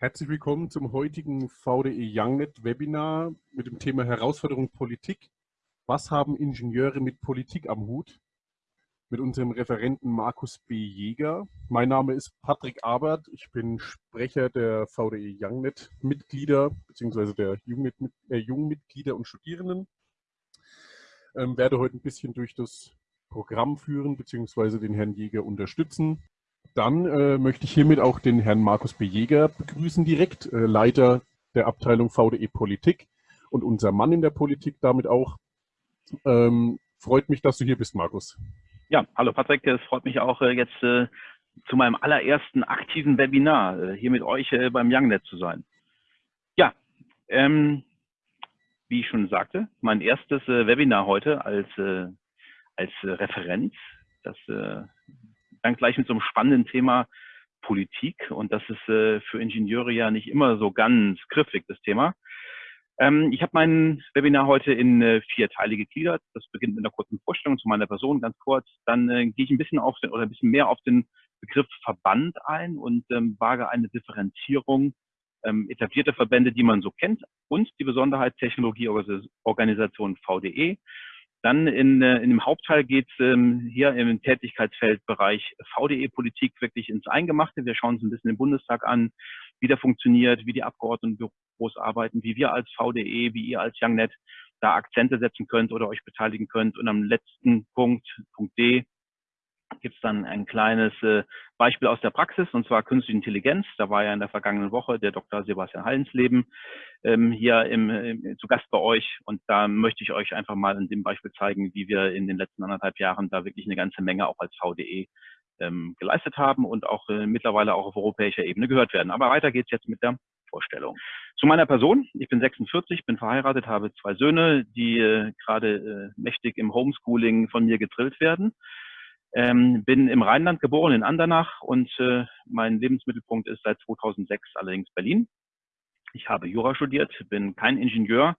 Herzlich willkommen zum heutigen VDE YoungNet Webinar mit dem Thema Herausforderung Politik. Was haben Ingenieure mit Politik am Hut? Mit unserem Referenten Markus B. Jäger. Mein Name ist Patrick Abert. Ich bin Sprecher der VDE YoungNet Mitglieder bzw. der Jungmitglieder und Studierenden. Ähm, werde heute ein bisschen durch das Programm führen bzw. den Herrn Jäger unterstützen. Dann äh, möchte ich hiermit auch den Herrn Markus B. Jäger begrüßen direkt, äh, Leiter der Abteilung VDE Politik und unser Mann in der Politik damit auch. Ähm, freut mich, dass du hier bist, Markus. Ja, hallo Patrick, es freut mich auch äh, jetzt äh, zu meinem allerersten aktiven Webinar äh, hier mit euch äh, beim YoungNet zu sein. Ja, ähm, wie ich schon sagte, mein erstes Webinar heute als, als Referent. Das dann gleich mit so einem spannenden Thema Politik. Und das ist äh, für Ingenieure ja nicht immer so ganz griffig, das Thema. Ähm, ich habe mein Webinar heute in äh, vier Teile gegliedert. Das beginnt mit einer kurzen Vorstellung zu meiner Person, ganz kurz. Dann äh, gehe ich ein bisschen auf den, oder ein bisschen mehr auf den Begriff Verband ein und ähm, wage eine Differenzierung ähm, etablierte Verbände, die man so kennt, und die Besonderheit Technologieorganisation VDE. Dann in, äh, in dem Hauptteil geht es ähm, hier im Tätigkeitsfeldbereich VDE-Politik wirklich ins Eingemachte. Wir schauen uns ein bisschen den Bundestag an, wie der funktioniert, wie die Abgeordnetenbüros arbeiten, wie wir als VDE, wie ihr als YoungNet da Akzente setzen könnt oder euch beteiligen könnt. Und am letzten Punkt, Punkt D, gibt es dann ein kleines äh, Beispiel aus der Praxis, und zwar künstliche Intelligenz. Da war ja in der vergangenen Woche der Dr. Sebastian Hallensleben ähm, hier im, im, zu Gast bei euch. Und da möchte ich euch einfach mal in dem Beispiel zeigen, wie wir in den letzten anderthalb Jahren da wirklich eine ganze Menge auch als VDE ähm, geleistet haben und auch äh, mittlerweile auch auf europäischer Ebene gehört werden. Aber weiter geht's jetzt mit der Vorstellung. Zu meiner Person. Ich bin 46, bin verheiratet, habe zwei Söhne, die äh, gerade äh, mächtig im Homeschooling von mir gedrillt werden. Ähm, bin im Rheinland geboren, in Andernach und äh, mein Lebensmittelpunkt ist seit 2006 allerdings Berlin. Ich habe Jura studiert, bin kein Ingenieur,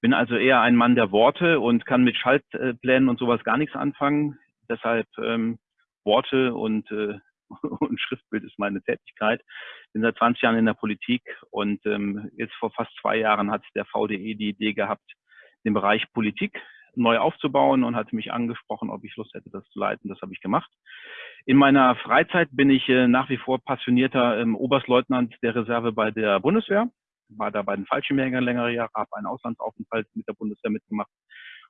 bin also eher ein Mann der Worte und kann mit Schaltplänen und sowas gar nichts anfangen. Deshalb ähm, Worte und, äh, und Schriftbild ist meine Tätigkeit. Bin seit 20 Jahren in der Politik und ähm, jetzt vor fast zwei Jahren hat der VDE die Idee gehabt, den Bereich Politik neu aufzubauen und hatte mich angesprochen, ob ich Lust hätte, das zu leiten. Das habe ich gemacht. In meiner Freizeit bin ich äh, nach wie vor passionierter ähm, Oberstleutnant der Reserve bei der Bundeswehr. War da bei den Fallschirmjägern längere Jahre, habe einen Auslandsaufenthalt mit der Bundeswehr mitgemacht.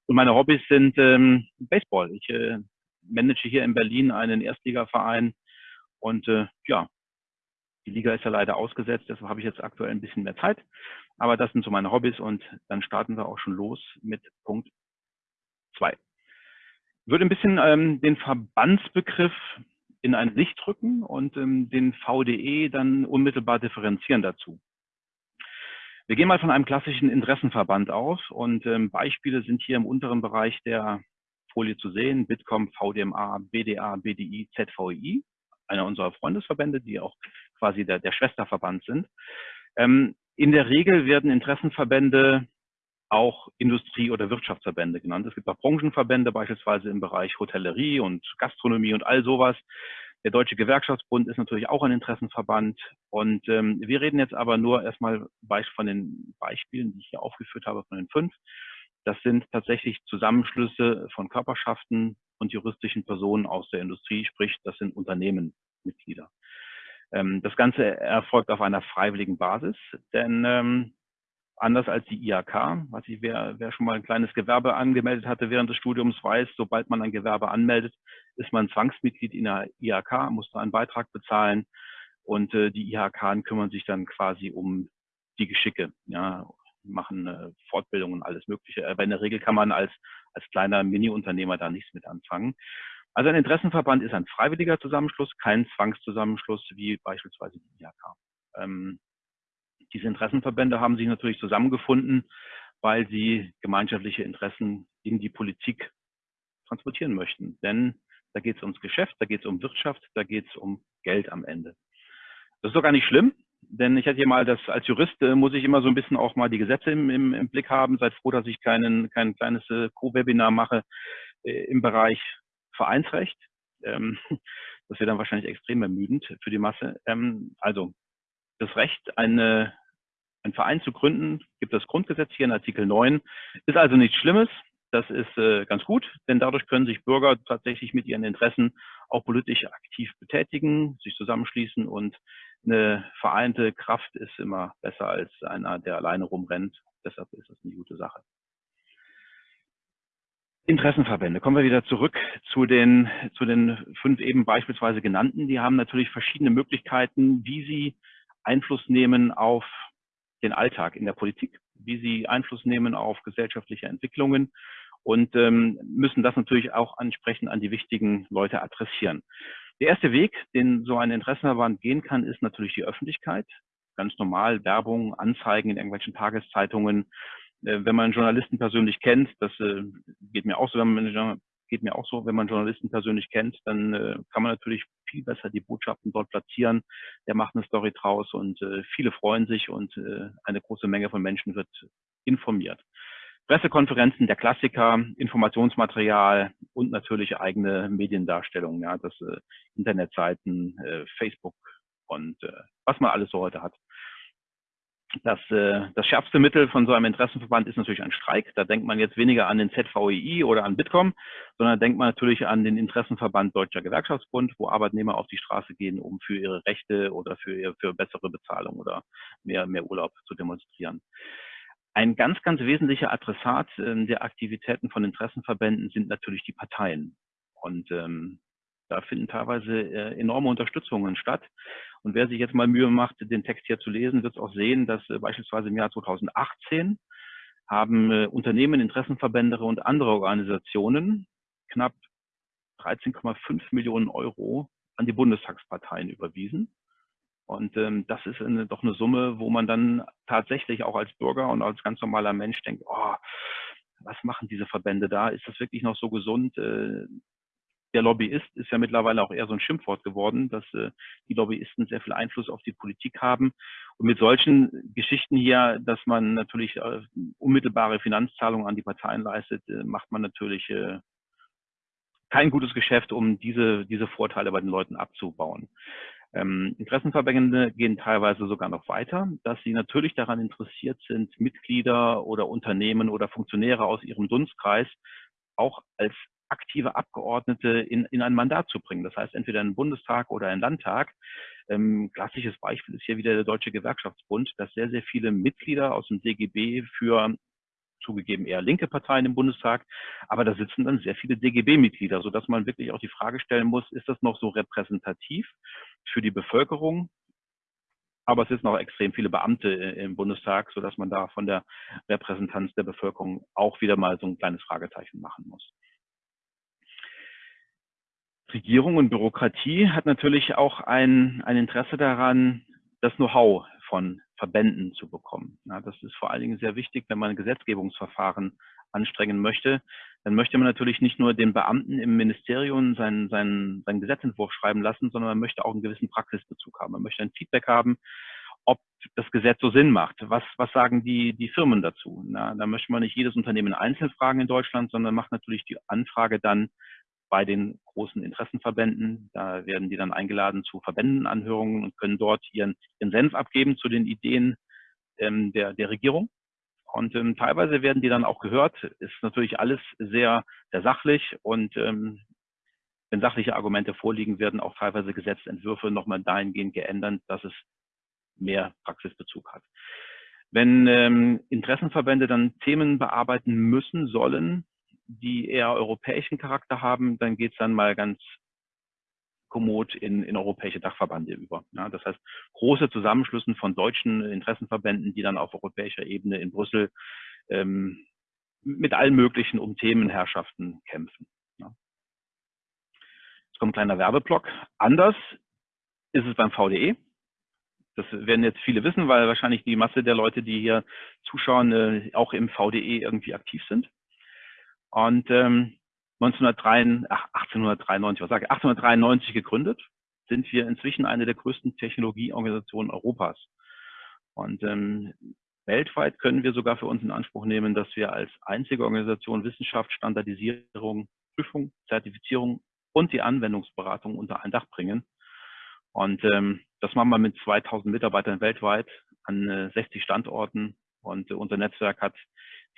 Und meine Hobbys sind ähm, Baseball. Ich äh, manage hier in Berlin einen Erstligaverein und äh, ja, die Liga ist ja leider ausgesetzt, deshalb habe ich jetzt aktuell ein bisschen mehr Zeit. Aber das sind so meine Hobbys und dann starten wir auch schon los mit Punkt zwei. Ich würde ein bisschen ähm, den Verbandsbegriff in ein Licht rücken und ähm, den VDE dann unmittelbar differenzieren dazu. Wir gehen mal von einem klassischen Interessenverband aus und ähm, Beispiele sind hier im unteren Bereich der Folie zu sehen. Bitkom, VDMA, BDA, BDI, ZVI, einer unserer Freundesverbände, die auch quasi der, der Schwesterverband sind. Ähm, in der Regel werden Interessenverbände auch Industrie- oder Wirtschaftsverbände genannt. Es gibt auch Branchenverbände, beispielsweise im Bereich Hotellerie und Gastronomie und all sowas. Der Deutsche Gewerkschaftsbund ist natürlich auch ein Interessenverband. Und ähm, wir reden jetzt aber nur erstmal von den Beispielen, die ich hier aufgeführt habe, von den fünf. Das sind tatsächlich Zusammenschlüsse von Körperschaften und juristischen Personen aus der Industrie, sprich, das sind Unternehmenmitglieder. Ähm, das Ganze erfolgt auf einer freiwilligen Basis, denn ähm, anders als die IHK. Was ich, wer, wer schon mal ein kleines Gewerbe angemeldet hatte während des Studiums, weiß, sobald man ein Gewerbe anmeldet, ist man Zwangsmitglied in der IHK, muss da einen Beitrag bezahlen und äh, die IHK kümmern sich dann quasi um die Geschicke, ja, machen äh, Fortbildungen alles Mögliche. Aber in der Regel kann man als, als kleiner Mini-Unternehmer da nichts mit anfangen. Also ein Interessenverband ist ein freiwilliger Zusammenschluss, kein Zwangszusammenschluss wie beispielsweise die IHK. Ähm, diese Interessenverbände haben sich natürlich zusammengefunden, weil sie gemeinschaftliche Interessen in die Politik transportieren möchten. Denn da geht es ums Geschäft, da geht es um Wirtschaft, da geht es um Geld am Ende. Das ist doch gar nicht schlimm, denn ich hatte hier mal das, als Jurist äh, muss ich immer so ein bisschen auch mal die Gesetze im, im, im Blick haben. Seid froh, dass ich keinen, kein kleines äh, Co-Webinar mache äh, im Bereich Vereinsrecht. Ähm, das wäre dann wahrscheinlich extrem ermüdend für die Masse. Ähm, also das Recht, eine, einen Verein zu gründen, gibt das Grundgesetz hier in Artikel 9. Ist also nichts Schlimmes. Das ist äh, ganz gut, denn dadurch können sich Bürger tatsächlich mit ihren Interessen auch politisch aktiv betätigen, sich zusammenschließen und eine vereinte Kraft ist immer besser als einer, der alleine rumrennt. Deshalb ist das eine gute Sache. Interessenverbände. Kommen wir wieder zurück zu den, zu den fünf eben beispielsweise genannten. Die haben natürlich verschiedene Möglichkeiten, wie sie Einfluss nehmen auf den Alltag in der Politik, wie sie Einfluss nehmen auf gesellschaftliche Entwicklungen und ähm, müssen das natürlich auch ansprechend an die wichtigen Leute adressieren. Der erste Weg, den so ein Interessenverband gehen kann, ist natürlich die Öffentlichkeit. Ganz normal Werbung, Anzeigen in irgendwelchen Tageszeitungen, äh, wenn man Journalisten persönlich kennt, das äh, geht mir auch so, wenn man geht mir auch so, wenn man Journalisten persönlich kennt, dann äh, kann man natürlich viel besser die Botschaften dort platzieren. Der macht eine Story draus und viele freuen sich und eine große Menge von Menschen wird informiert. Pressekonferenzen, der Klassiker, Informationsmaterial und natürlich eigene Mediendarstellung, ja, das Internetseiten, Facebook und was man alles so heute hat. Das, äh, das schärfste Mittel von so einem Interessenverband ist natürlich ein Streik. Da denkt man jetzt weniger an den ZVEI oder an Bitkom, sondern denkt man natürlich an den Interessenverband Deutscher Gewerkschaftsbund, wo Arbeitnehmer auf die Straße gehen, um für ihre Rechte oder für, für bessere Bezahlung oder mehr, mehr Urlaub zu demonstrieren. Ein ganz, ganz wesentlicher Adressat äh, der Aktivitäten von Interessenverbänden sind natürlich die Parteien. Und ähm, da finden teilweise äh, enorme Unterstützungen statt. Und wer sich jetzt mal Mühe macht, den Text hier zu lesen, wird auch sehen, dass äh, beispielsweise im Jahr 2018 haben äh, Unternehmen, Interessenverbände und andere Organisationen knapp 13,5 Millionen Euro an die Bundestagsparteien überwiesen. Und ähm, das ist eine, doch eine Summe, wo man dann tatsächlich auch als Bürger und als ganz normaler Mensch denkt, oh, was machen diese Verbände da? Ist das wirklich noch so gesund? Äh, der Lobbyist ist ja mittlerweile auch eher so ein Schimpfwort geworden, dass äh, die Lobbyisten sehr viel Einfluss auf die Politik haben. Und mit solchen Geschichten hier, dass man natürlich äh, unmittelbare Finanzzahlungen an die Parteien leistet, äh, macht man natürlich äh, kein gutes Geschäft, um diese, diese Vorteile bei den Leuten abzubauen. Ähm, Interessenverbände gehen teilweise sogar noch weiter, dass sie natürlich daran interessiert sind, Mitglieder oder Unternehmen oder Funktionäre aus ihrem Dunstkreis auch als aktive Abgeordnete in, in ein Mandat zu bringen. Das heißt, entweder in den Bundestag oder in den Landtag. Ähm, klassisches Beispiel ist hier wieder der Deutsche Gewerkschaftsbund, dass sehr, sehr viele Mitglieder aus dem DGB für zugegeben eher linke Parteien im Bundestag, aber da sitzen dann sehr viele DGB-Mitglieder, sodass man wirklich auch die Frage stellen muss, ist das noch so repräsentativ für die Bevölkerung? Aber es sitzen auch extrem viele Beamte im Bundestag, sodass man da von der Repräsentanz der Bevölkerung auch wieder mal so ein kleines Fragezeichen machen muss. Regierung und Bürokratie hat natürlich auch ein, ein Interesse daran, das Know-how von Verbänden zu bekommen. Ja, das ist vor allen Dingen sehr wichtig, wenn man Gesetzgebungsverfahren anstrengen möchte. Dann möchte man natürlich nicht nur den Beamten im Ministerium seinen, seinen, seinen Gesetzentwurf schreiben lassen, sondern man möchte auch einen gewissen Praxisbezug haben. Man möchte ein Feedback haben, ob das Gesetz so Sinn macht. Was, was sagen die, die Firmen dazu? Na, da möchte man nicht jedes Unternehmen einzeln fragen in Deutschland, sondern macht natürlich die Anfrage dann bei den großen Interessenverbänden. Da werden die dann eingeladen zu Verbändenanhörungen und können dort ihren, ihren Senf abgeben zu den Ideen ähm, der, der Regierung. Und ähm, teilweise werden die dann auch gehört. Ist natürlich alles sehr, sehr sachlich und ähm, wenn sachliche Argumente vorliegen, werden auch teilweise Gesetzentwürfe nochmal dahingehend geändert, dass es mehr Praxisbezug hat. Wenn ähm, Interessenverbände dann Themen bearbeiten müssen, sollen, die eher europäischen Charakter haben, dann geht es dann mal ganz kommod in, in europäische Dachverbände über. Ja, das heißt, große Zusammenschlüssen von deutschen Interessenverbänden, die dann auf europäischer Ebene in Brüssel ähm, mit allen möglichen um Themenherrschaften kämpfen. Ja. Jetzt kommt ein kleiner Werbeblock. Anders ist es beim VDE. Das werden jetzt viele wissen, weil wahrscheinlich die Masse der Leute, die hier zuschauen, äh, auch im VDE irgendwie aktiv sind. Und ähm, 1903, ach, 1893, was sage ich, 1893 gegründet, sind wir inzwischen eine der größten Technologieorganisationen Europas. Und ähm, weltweit können wir sogar für uns in Anspruch nehmen, dass wir als einzige Organisation Wissenschaft, Standardisierung, Prüfung, Zertifizierung und die Anwendungsberatung unter ein Dach bringen. Und ähm, das machen wir mit 2000 Mitarbeitern weltweit an äh, 60 Standorten. Und äh, unser Netzwerk hat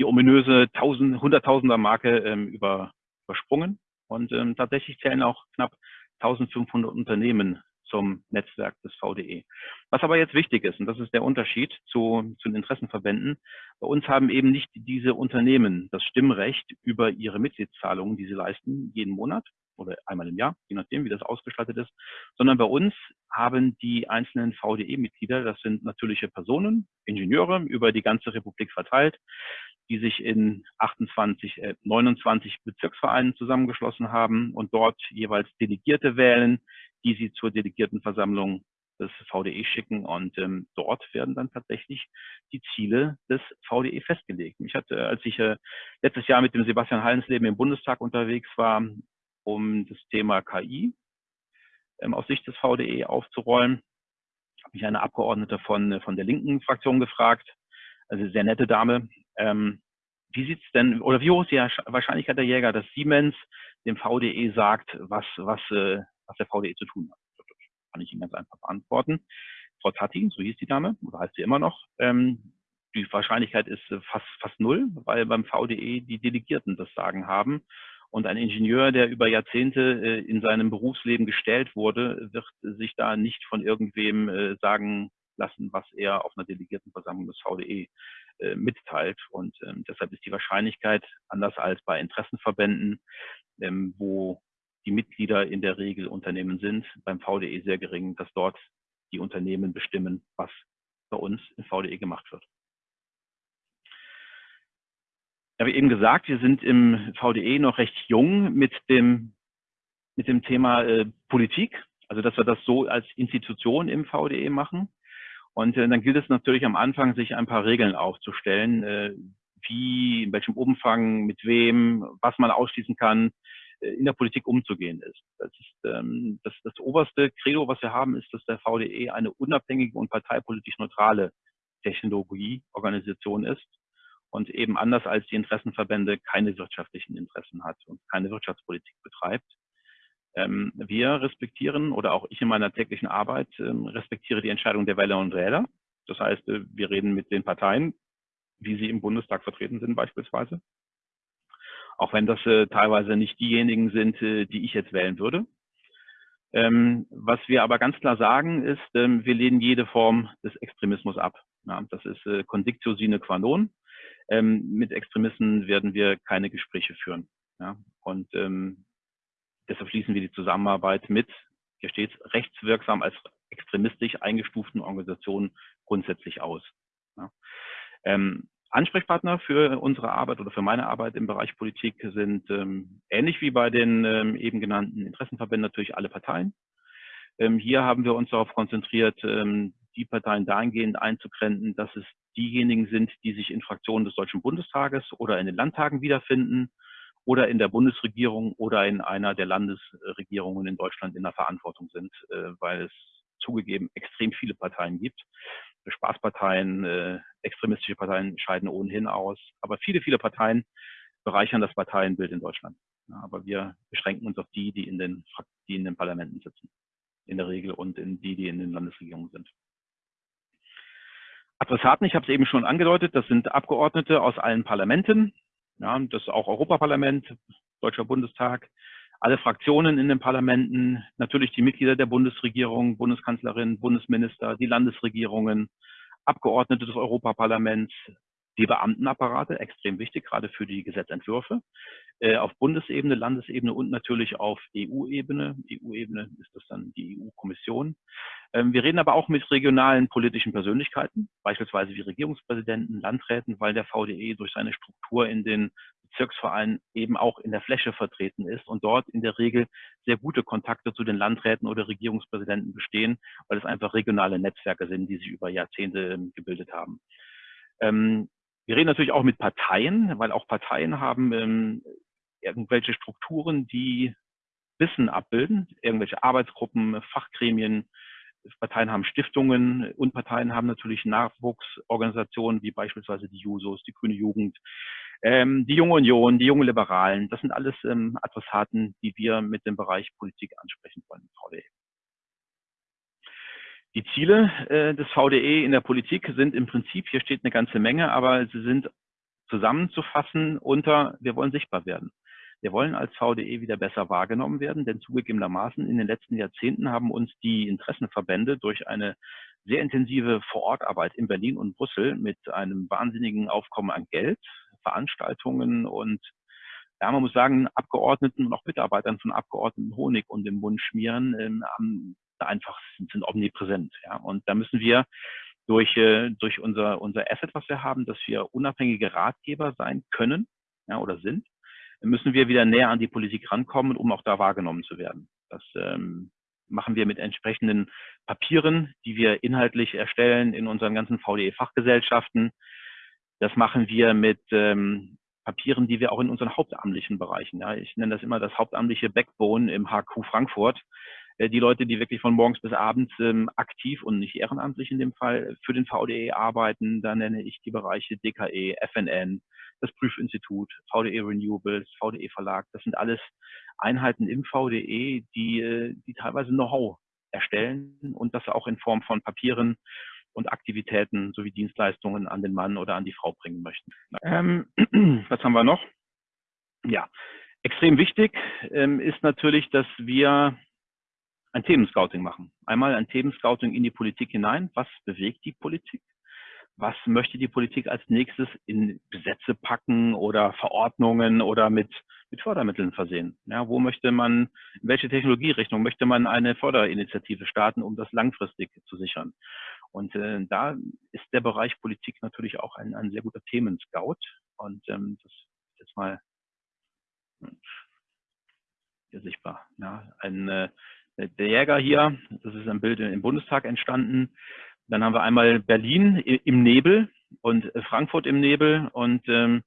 die ominöse 1000, 100.000er Marke ähm, über, übersprungen. Und ähm, tatsächlich zählen auch knapp 1500 Unternehmen zum Netzwerk des VDE. Was aber jetzt wichtig ist, und das ist der Unterschied zu, zu den Interessenverbänden, bei uns haben eben nicht diese Unternehmen das Stimmrecht über ihre Mitgliedszahlungen, die sie leisten, jeden Monat oder einmal im Jahr, je nachdem, wie das ausgestattet ist, sondern bei uns haben die einzelnen VDE-Mitglieder, das sind natürliche Personen, Ingenieure über die ganze Republik verteilt, die sich in 28, äh, 29 Bezirksvereinen zusammengeschlossen haben und dort jeweils Delegierte wählen, die sie zur Delegiertenversammlung des VDE schicken und ähm, dort werden dann tatsächlich die Ziele des VDE festgelegt. Ich hatte, als ich äh, letztes Jahr mit dem Sebastian Hallensleben im Bundestag unterwegs war, um das Thema KI ähm, aus Sicht des VDE aufzurollen, habe mich eine Abgeordnete von, von der linken Fraktion gefragt, also sehr nette Dame, ähm, wie sieht's denn, oder wie hoch ist die Wahrscheinlichkeit der Jäger, dass Siemens dem VDE sagt, was, was, äh, was der VDE zu tun hat? Das kann ich Ihnen ganz einfach beantworten. Frau Tati, so hieß die Dame, oder heißt sie immer noch, ähm, die Wahrscheinlichkeit ist äh, fast, fast null, weil beim VDE die Delegierten das Sagen haben. Und ein Ingenieur, der über Jahrzehnte äh, in seinem Berufsleben gestellt wurde, wird sich da nicht von irgendwem äh, sagen lassen, was er auf einer Delegiertenversammlung des VDE äh, mitteilt. Und ähm, deshalb ist die Wahrscheinlichkeit, anders als bei Interessenverbänden, ähm, wo die Mitglieder in der Regel Unternehmen sind, beim VDE sehr gering, dass dort die Unternehmen bestimmen, was bei uns im VDE gemacht wird. Ich habe eben gesagt, wir sind im VDE noch recht jung mit dem, mit dem Thema äh, Politik, also dass wir das so als Institution im VDE machen. Und äh, dann gilt es natürlich am Anfang, sich ein paar Regeln aufzustellen, äh, wie, in welchem Umfang, mit wem, was man ausschließen kann, äh, in der Politik umzugehen ist. Das ist ähm, das, das oberste Credo, was wir haben, ist, dass der VDE eine unabhängige und parteipolitisch neutrale Technologieorganisation ist und eben anders als die Interessenverbände keine wirtschaftlichen Interessen hat und keine Wirtschaftspolitik betreibt. Ähm, wir respektieren oder auch ich in meiner täglichen Arbeit ähm, respektiere die Entscheidung der Wähler und Wähler. Das heißt, äh, wir reden mit den Parteien, wie sie im Bundestag vertreten sind beispielsweise. Auch wenn das äh, teilweise nicht diejenigen sind, äh, die ich jetzt wählen würde. Ähm, was wir aber ganz klar sagen ist, ähm, wir lehnen jede Form des Extremismus ab. Ja, das ist äh, Condictio sine qua non. Ähm, mit Extremisten werden wir keine Gespräche führen. Ja? Und ähm, deshalb schließen wir die Zusammenarbeit mit, hier steht rechtswirksam als extremistisch eingestuften Organisationen grundsätzlich aus. Ja? Ähm, Ansprechpartner für unsere Arbeit oder für meine Arbeit im Bereich Politik sind ähm, ähnlich wie bei den ähm, eben genannten Interessenverbänden natürlich alle Parteien. Ähm, hier haben wir uns darauf konzentriert, ähm, die Parteien dahingehend einzugrenzen, dass es diejenigen sind, die sich in Fraktionen des Deutschen Bundestages oder in den Landtagen wiederfinden oder in der Bundesregierung oder in einer der Landesregierungen in Deutschland in der Verantwortung sind, äh, weil es zugegeben extrem viele Parteien gibt. Spaßparteien, äh, extremistische Parteien scheiden ohnehin aus, aber viele, viele Parteien bereichern das Parteienbild in Deutschland. aber wir beschränken uns auf die, die in den, die in den Parlamenten sitzen, in der Regel und in die, die in den Landesregierungen sind. Adressaten, ich habe es eben schon angedeutet, das sind Abgeordnete aus allen Parlamenten, ja, das auch Europaparlament, Deutscher Bundestag, alle Fraktionen in den Parlamenten, natürlich die Mitglieder der Bundesregierung, Bundeskanzlerin, Bundesminister, die Landesregierungen, Abgeordnete des Europaparlaments, die Beamtenapparate, extrem wichtig, gerade für die Gesetzentwürfe, äh, auf Bundesebene, Landesebene und natürlich auf EU-Ebene. EU-Ebene ist das dann die EU-Kommission. Ähm, wir reden aber auch mit regionalen politischen Persönlichkeiten, beispielsweise wie Regierungspräsidenten, Landräten, weil der VDE durch seine Struktur in den Bezirksvereinen eben auch in der Fläche vertreten ist und dort in der Regel sehr gute Kontakte zu den Landräten oder Regierungspräsidenten bestehen, weil es einfach regionale Netzwerke sind, die sich über Jahrzehnte ähm, gebildet haben. Ähm, wir reden natürlich auch mit Parteien, weil auch Parteien haben irgendwelche Strukturen, die Wissen abbilden, irgendwelche Arbeitsgruppen, Fachgremien, Parteien haben Stiftungen und Parteien haben natürlich Nachwuchsorganisationen wie beispielsweise die Jusos, die Grüne Jugend, ähm, die Junge Union, die Junge Liberalen. Das sind alles ähm, Adressaten, die wir mit dem Bereich Politik ansprechen wollen, Frau Lee. Die Ziele äh, des VDE in der Politik sind im Prinzip, hier steht eine ganze Menge, aber sie sind zusammenzufassen unter, wir wollen sichtbar werden. Wir wollen als VDE wieder besser wahrgenommen werden, denn zugegebenermaßen in den letzten Jahrzehnten haben uns die Interessenverbände durch eine sehr intensive Vorortarbeit in Berlin und Brüssel mit einem wahnsinnigen Aufkommen an Geld, Veranstaltungen und ja, man muss sagen, Abgeordneten und auch Mitarbeitern von Abgeordneten Honig und im Mund schmieren, ähm, einfach sind, sind omnipräsent. Ja, und da müssen wir durch, äh, durch unser, unser Asset, was wir haben, dass wir unabhängige Ratgeber sein können ja, oder sind, müssen wir wieder näher an die Politik rankommen, um auch da wahrgenommen zu werden. Das ähm, machen wir mit entsprechenden Papieren, die wir inhaltlich erstellen in unseren ganzen VDE-Fachgesellschaften. Das machen wir mit ähm, Papieren, die wir auch in unseren hauptamtlichen Bereichen, ja, ich nenne das immer das hauptamtliche Backbone im HQ Frankfurt, die Leute, die wirklich von morgens bis abends ähm, aktiv und nicht ehrenamtlich in dem Fall für den VDE arbeiten, da nenne ich die Bereiche DKE, FNN, das Prüfinstitut, VDE Renewables, VDE Verlag, das sind alles Einheiten im VDE, die, äh, die teilweise Know-how erstellen und das auch in Form von Papieren und Aktivitäten sowie Dienstleistungen an den Mann oder an die Frau bringen möchten. Ähm, was haben wir noch? Ja, extrem wichtig ähm, ist natürlich, dass wir ein Themenscouting machen. Einmal ein Themenscouting in die Politik hinein. Was bewegt die Politik? Was möchte die Politik als nächstes in Gesetze packen oder Verordnungen oder mit, mit Fördermitteln versehen? Ja, wo möchte man, in welche Technologierichtung möchte man eine Förderinitiative starten, um das langfristig zu sichern? Und äh, da ist der Bereich Politik natürlich auch ein, ein sehr guter Themenscout. Und ähm, das ist jetzt mal hm, hier sichtbar. Ja, ein, äh, der Jäger hier, das ist ein Bild im Bundestag entstanden. Dann haben wir einmal Berlin im Nebel und Frankfurt im Nebel. Und ähm,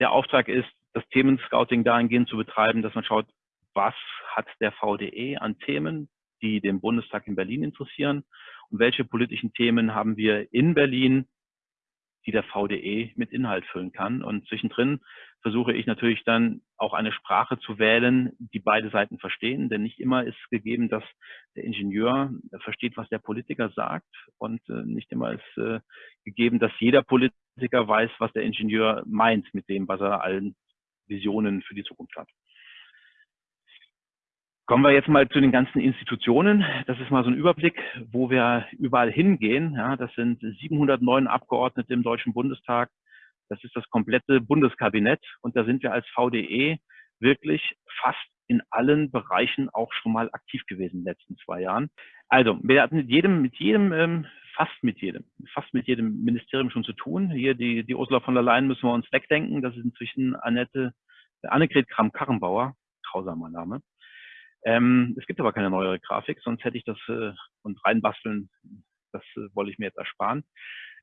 der Auftrag ist, das Themenscouting dahingehend zu betreiben, dass man schaut, was hat der VDE an Themen, die den Bundestag in Berlin interessieren und welche politischen Themen haben wir in Berlin, die der VDE mit Inhalt füllen kann. Und zwischendrin versuche ich natürlich dann auch eine Sprache zu wählen, die beide Seiten verstehen, denn nicht immer ist gegeben, dass der Ingenieur versteht, was der Politiker sagt und äh, nicht immer ist äh, gegeben, dass jeder Politiker weiß, was der Ingenieur meint mit dem, was er allen Visionen für die Zukunft hat. Kommen wir jetzt mal zu den ganzen Institutionen. Das ist mal so ein Überblick, wo wir überall hingehen. Ja, das sind 709 Abgeordnete im Deutschen Bundestag. Das ist das komplette Bundeskabinett. Und da sind wir als VDE wirklich fast in allen Bereichen auch schon mal aktiv gewesen in den letzten zwei Jahren. Also, wir hatten mit jedem, mit jedem, ähm, fast mit jedem, fast mit jedem Ministerium schon zu tun. Hier die, die Ursula von der Leyen müssen wir uns wegdenken. Das ist inzwischen Annette, Annegret Kramp-Karrenbauer, grausamer Name. Ähm, es gibt aber keine neuere Grafik, sonst hätte ich das äh, und reinbasteln, das äh, wollte ich mir jetzt ersparen.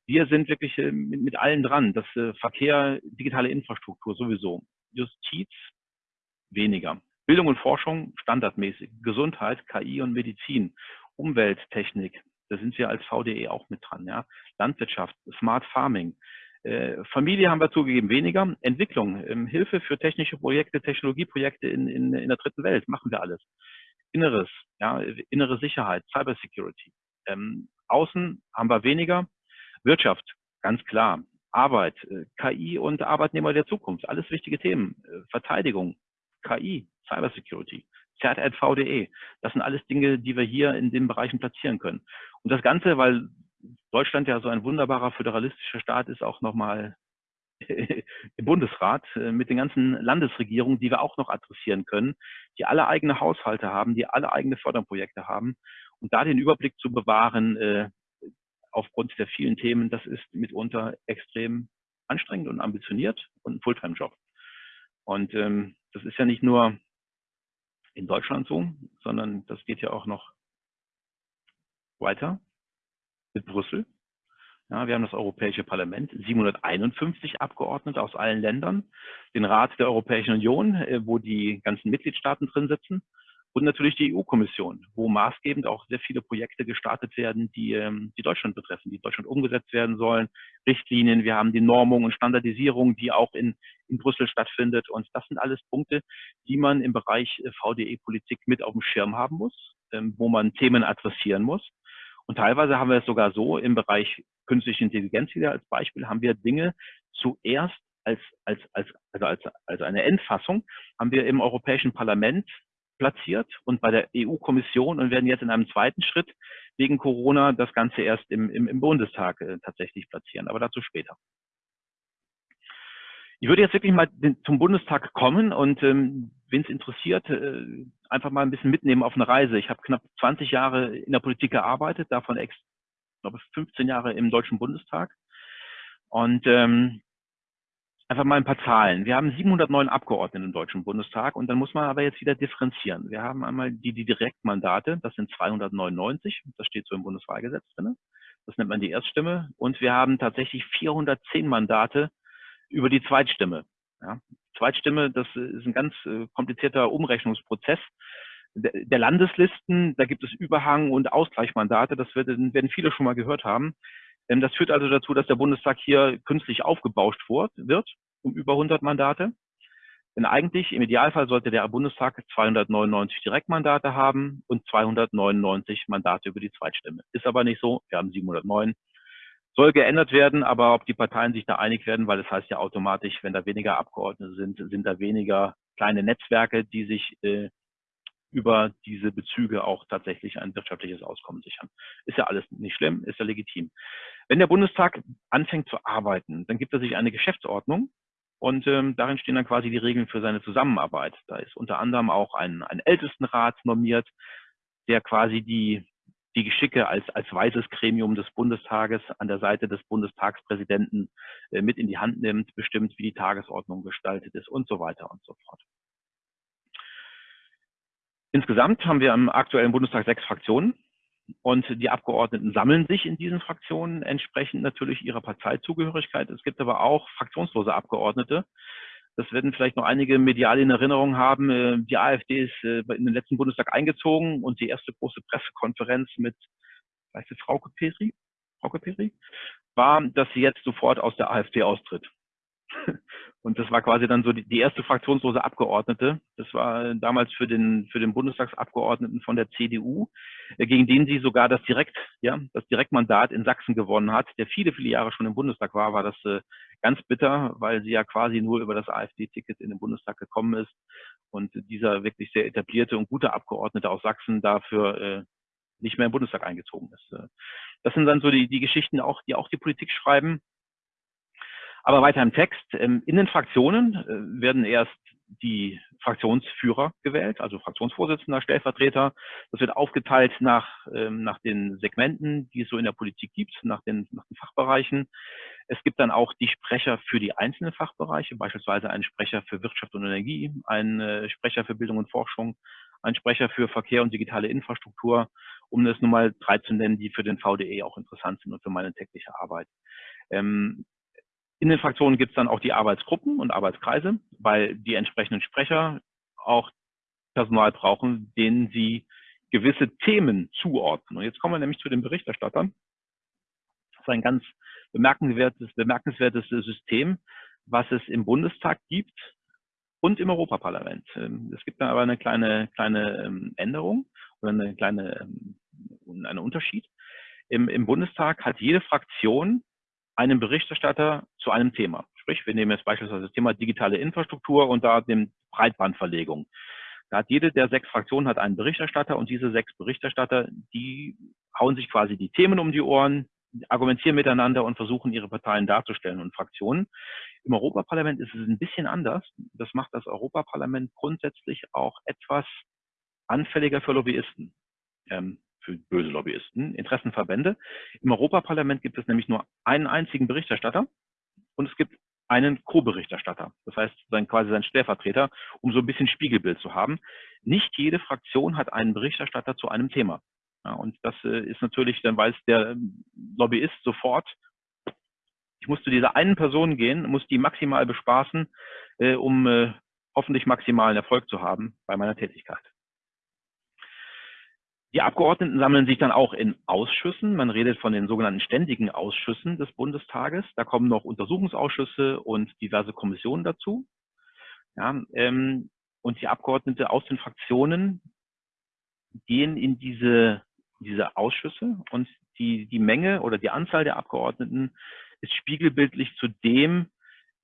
Wir sind wirklich äh, mit, mit allen dran. Das äh, Verkehr, digitale Infrastruktur sowieso. Justiz weniger. Bildung und Forschung standardmäßig. Gesundheit, KI und Medizin. Umwelttechnik, da sind wir als VDE auch mit dran. Ja. Landwirtschaft, Smart Farming, Familie haben wir zugegeben weniger. Entwicklung, ähm, Hilfe für technische Projekte, Technologieprojekte in, in, in der dritten Welt, machen wir alles. Inneres, ja, innere Sicherheit, Cybersecurity. Ähm, Außen haben wir weniger. Wirtschaft, ganz klar. Arbeit, äh, KI und Arbeitnehmer der Zukunft, alles wichtige Themen. Äh, Verteidigung, KI, Cybersecurity, ZRVDE. Das sind alles Dinge, die wir hier in den Bereichen platzieren können. Und das Ganze, weil Deutschland ja so ein wunderbarer föderalistischer Staat ist, auch nochmal im Bundesrat äh, mit den ganzen Landesregierungen, die wir auch noch adressieren können, die alle eigene Haushalte haben, die alle eigene Förderprojekte haben. Und da den Überblick zu bewahren, äh, aufgrund der vielen Themen, das ist mitunter extrem anstrengend und ambitioniert und ein Fulltime-Job. Und ähm, das ist ja nicht nur in Deutschland so, sondern das geht ja auch noch weiter mit Brüssel. Ja, wir haben das Europäische Parlament, 751 Abgeordnete aus allen Ländern, den Rat der Europäischen Union, äh, wo die ganzen Mitgliedstaaten drin sitzen und natürlich die EU-Kommission, wo maßgebend auch sehr viele Projekte gestartet werden, die, ähm, die Deutschland betreffen, die Deutschland umgesetzt werden sollen. Richtlinien, wir haben die Normung und Standardisierung, die auch in, in Brüssel stattfindet. Und das sind alles Punkte, die man im Bereich äh, VDE-Politik mit auf dem Schirm haben muss, ähm, wo man Themen adressieren muss Und teilweise haben wir es sogar so im Bereich künstliche Intelligenz wieder als Beispiel, haben wir Dinge zuerst als, als, als, also als, als eine Endfassung, haben wir im Europäischen Parlament platziert und bei der EU-Kommission und werden jetzt in einem zweiten Schritt wegen Corona das Ganze erst im, im, im Bundestag äh, tatsächlich platzieren, aber dazu später. Ich würde jetzt wirklich mal zum Bundestag kommen und ähm, wen es interessiert, äh, einfach mal ein bisschen mitnehmen auf eine Reise. Ich habe knapp 20 Jahre in der Politik gearbeitet, davon ex, glaube 15 Jahre im Deutschen Bundestag. Und ähm, einfach mal ein paar Zahlen. Wir haben 709 Abgeordnete im Deutschen Bundestag und dann muss man aber jetzt wieder differenzieren. Wir haben einmal die, die Direktmandate, das sind 299, das steht so im Bundeswahlgesetz drin. Das nennt man die Erststimme. Und wir haben tatsächlich 410 Mandate über die Zweitstimme. Ja. Zweitstimme, das ist ein ganz äh, komplizierter Umrechnungsprozess der Landeslisten. Da gibt es Überhang- und Ausgleichsmandate. Das werden viele schon mal gehört haben. Ähm, das führt also dazu, dass der Bundestag hier künstlich aufgebauscht wird, um über 100 Mandate. Denn eigentlich, im Idealfall, sollte der Bundestag 299 Direktmandate haben und 299 Mandate über die Zweitstimme. Ist aber nicht so. Wir haben 709 soll geändert werden, aber ob die Parteien sich da einig werden, weil das heißt ja automatisch, wenn da weniger Abgeordnete sind, sind da weniger kleine Netzwerke, die sich äh, über diese Bezüge auch tatsächlich ein wirtschaftliches Auskommen sichern. Ist ja alles nicht schlimm, ist ja legitim. Wenn der Bundestag anfängt zu arbeiten, dann gibt er sich eine Geschäftsordnung und ähm, darin stehen dann quasi die Regeln für seine Zusammenarbeit. Da ist unter anderem auch ein, ein Ältestenrat normiert, der quasi die die Geschicke als, als weises Gremium des Bundestages an der Seite des Bundestagspräsidenten äh, mit in die Hand nimmt, bestimmt, wie die Tagesordnung gestaltet ist und so weiter und so fort. Insgesamt haben wir im aktuellen Bundestag sechs Fraktionen und die Abgeordneten sammeln sich in diesen Fraktionen entsprechend natürlich ihrer Parteizugehörigkeit. Es gibt aber auch fraktionslose Abgeordnete, das werden vielleicht noch einige medial in Erinnerung haben. Äh, die AfD ist äh, in den letzten Bundestag eingezogen und die erste große Pressekonferenz mit, weißt du, Frau Peri, Frau Peri, war, dass sie jetzt sofort aus der AfD austritt. Und das war quasi dann so die, die, erste fraktionslose Abgeordnete. Das war damals für den, für den Bundestagsabgeordneten von der CDU, äh, gegen den sie sogar das Direkt, ja, das Direktmandat in Sachsen gewonnen hat, der viele, viele Jahre schon im Bundestag war, war das äh, ganz bitter, weil sie ja quasi nur über das AfD-Ticket in den Bundestag gekommen ist. Und dieser wirklich sehr etablierte und gute Abgeordnete aus Sachsen dafür äh, nicht mehr im Bundestag eingezogen ist. Äh, das sind dann so die, die Geschichten, auch, die auch die Politik schreiben. Aber weiter im Text. Ähm, in den Fraktionen äh, werden erst die Fraktionsführer gewählt, also Fraktionsvorsitzender, Stellvertreter. Das wird aufgeteilt nach, ähm, nach den Segmenten, die es so in der Politik gibt, nach den, nach den Fachbereichen. Es gibt dann auch die Sprecher für die einzelnen Fachbereiche, beispielsweise einen Sprecher für Wirtschaft und Energie, einen äh, Sprecher für Bildung und Forschung, einen Sprecher für Verkehr und digitale Infrastruktur, um das nun mal drei zu nennen, die für den VDE auch interessant sind und für meine tägliche Arbeit. Ähm, in den Fraktionen gibt es dann auch die Arbeitsgruppen und Arbeitskreise, weil die entsprechenden Sprecher auch Personal brauchen, denen sie gewisse Themen zuordnen. Und jetzt kommen wir nämlich zu den Berichterstattern. Das ist ein ganz bemerkenswertes, bemerkenswertes System, was es im Bundestag gibt und im Europaparlament. Ähm, es gibt da aber eine kleine, kleine ähm, Änderung oder eine kleine, ähm, einen Unterschied. Im, Im Bundestag hat jede Fraktion einen Berichterstatter zu einem Thema. Sprich, wir nehmen jetzt beispielsweise das Thema digitale Infrastruktur und da den Breitbandverlegung. Da hat jede der sechs Fraktionen hat einen Berichterstatter und diese sechs Berichterstatter, die hauen sich quasi die Themen um die Ohren, argumentieren miteinander und versuchen ihre Parteien darzustellen und Fraktionen. Im Europaparlament ist es ein bisschen anders. Das macht das Europaparlament grundsätzlich auch etwas anfälliger für Lobbyisten. Ähm, für böse Lobbyisten, Interessenverbände. Im Europaparlament gibt es nämlich nur einen einzigen Berichterstatter und es gibt einen Co-Berichterstatter, das heißt sein, quasi sein Stellvertreter, um so ein bisschen Spiegelbild zu haben. Nicht jede Fraktion hat einen Berichterstatter zu einem Thema. Ja, und das äh, ist natürlich, dann weiß der ähm, Lobbyist sofort, ich muss zu dieser einen Person gehen, muss die maximal bespaßen, äh, um äh, hoffentlich maximalen Erfolg zu haben bei meiner Tätigkeit. Die Abgeordneten sammeln sich dann auch in Ausschüssen. Man redet von den sogenannten ständigen Ausschüssen des Bundestages. Da kommen noch Untersuchungsausschüsse und diverse Kommissionen dazu. Ja, ähm, und die Abgeordnete aus den Fraktionen gehen in diese diese Ausschüsse und die, die Menge oder die Anzahl der Abgeordneten ist spiegelbildlich zu dem,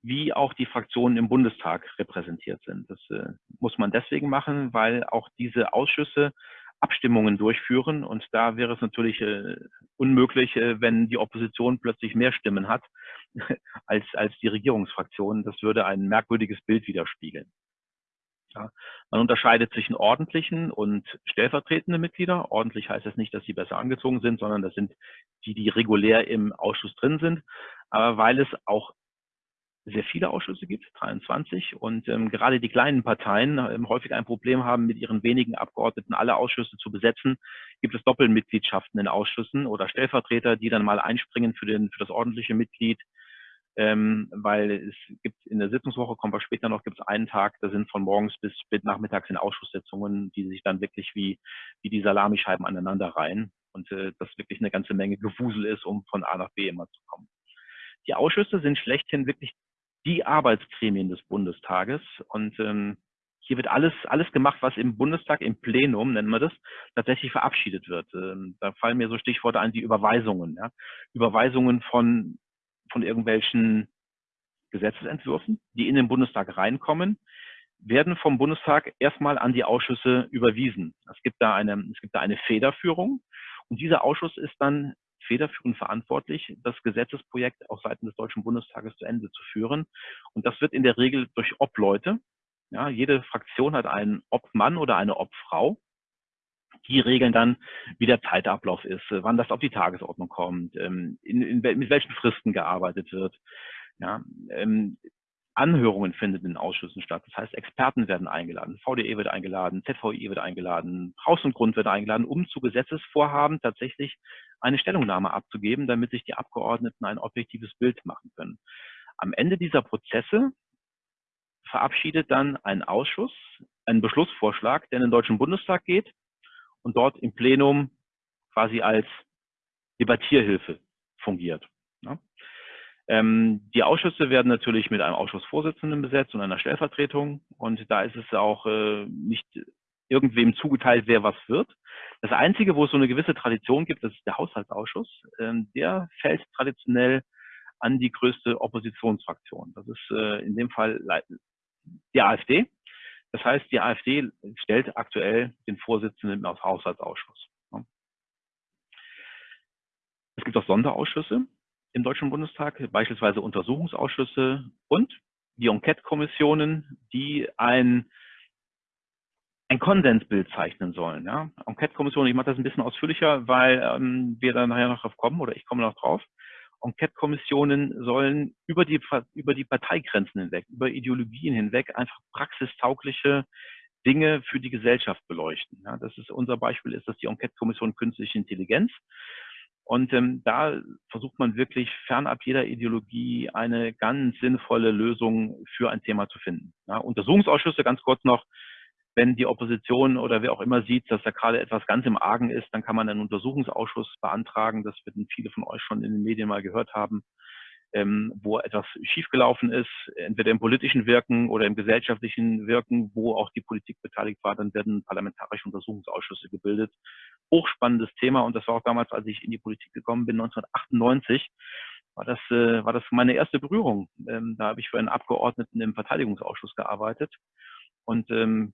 wie auch die Fraktionen im Bundestag repräsentiert sind. Das äh, muss man deswegen machen, weil auch diese Ausschüsse Abstimmungen durchführen und da wäre es natürlich äh, unmöglich, äh, wenn die Opposition plötzlich mehr Stimmen hat als, als die Regierungsfraktion. Das würde ein merkwürdiges Bild widerspiegeln. Ja. Man unterscheidet zwischen ordentlichen und stellvertretenden Mitglieder. Ordentlich heißt das nicht, dass sie besser angezogen sind, sondern das sind die, die regulär im Ausschuss drin sind. Aber weil es auch sehr viele Ausschüsse gibt, 23, und ähm, gerade die kleinen Parteien ähm, häufig ein Problem haben, mit ihren wenigen Abgeordneten alle Ausschüsse zu besetzen, gibt es Doppelmitgliedschaften in Ausschüssen oder Stellvertreter, die dann mal einspringen für, den, für das ordentliche Mitglied, ähm, weil es gibt in der Sitzungswoche, kommen wir später noch, gibt es einen Tag, da sind von morgens bis spät nachmittags in Ausschusssitzungen, die sich dann wirklich wie, wie die Salamischeiben aneinander reihen und äh, das wirklich eine ganze Menge Gewusel ist, um von A nach B immer zu kommen. Die Ausschüsse sind schlechthin wirklich die Arbeitsgremien des Bundestages. Und ähm, hier wird alles, alles gemacht, was im Bundestag, im Plenum, nennen wir das, tatsächlich verabschiedet wird. Ähm, da fallen mir so Stichworte ein wie Überweisungen. Ja? Überweisungen von, von irgendwelchen Gesetzesentwürfen, die in den Bundestag reinkommen, werden vom Bundestag erstmal an die Ausschüsse überwiesen. Es gibt da eine, es gibt da eine Federführung und dieser Ausschuss ist dann federführend verantwortlich, das Gesetzesprojekt auf Seiten des Deutschen Bundestages zu Ende zu führen. Und das wird in der Regel durch Obleute. Ja, jede Fraktion hat einen Obmann oder eine Obfrau. Die regeln dann, wie der Zeitablauf ist, wann das auf die Tagesordnung kommt, ähm, in, in, mit welchen Fristen gearbeitet wird. Ja, ähm, Anhörungen finden in Ausschüssen statt. Das heißt, Experten werden eingeladen, VDE wird eingeladen, ZVI wird eingeladen, Haus und Grund wird eingeladen, um zu Gesetzesvorhaben tatsächlich eine Stellungnahme abzugeben, damit sich die Abgeordneten ein objektives Bild machen können. Am Ende dieser Prozesse verabschiedet dann ein Ausschuss einen Beschlussvorschlag, der in den Deutschen Bundestag geht und dort im Plenum quasi als Debattierhilfe fungiert. Ähm, die Ausschüsse werden natürlich mit einem Ausschussvorsitzenden besetzt und einer Stellvertretung. Und da ist es auch äh, nicht irgendwem zugeteilt, wer was wird. Das Einzige, wo es so eine gewisse Tradition gibt, das ist der Haushaltsausschuss. Ähm, der fällt traditionell an die größte Oppositionsfraktion. Das ist äh, in dem Fall die AfD. Das heißt, die AfD stellt aktuell den Vorsitzenden im Haushaltsausschuss. Es gibt auch Sonderausschüsse im Deutschen Bundestag, beispielsweise Untersuchungsausschüsse und die Enquete-Kommissionen, die ein ein Konsensbild zeichnen sollen. Ja? Enquete-Kommission, ich mache das ein bisschen ausführlicher, weil ähm, wir da nachher noch drauf kommen oder ich komme noch drauf. Enquete-Kommissionen sollen über die, über die Parteigrenzen hinweg, über Ideologien hinweg einfach praxistaugliche Dinge für die Gesellschaft beleuchten. Ja, das ist unser Beispiel ist das die Enquete-Kommission Künstliche Intelligenz. Und ähm, da versucht man wirklich fernab jeder Ideologie eine ganz sinnvolle Lösung für ein Thema zu finden. Ja, Untersuchungsausschüsse, ganz kurz noch, wenn die Opposition oder wer auch immer sieht, dass da gerade etwas ganz im Argen ist, dann kann man einen Untersuchungsausschuss beantragen. Das werden viele von euch schon in den Medien mal gehört haben, ähm, wo etwas schiefgelaufen ist, entweder im politischen Wirken oder im gesellschaftlichen Wirken, wo auch die Politik beteiligt war. Dann werden parlamentarische Untersuchungsausschüsse gebildet. Hochspannendes Thema und das war auch damals, als ich in die Politik gekommen bin, 1998 war das, äh, war das meine erste Berührung. Ähm, da habe ich für einen Abgeordneten im Verteidigungsausschuss gearbeitet. Und ähm,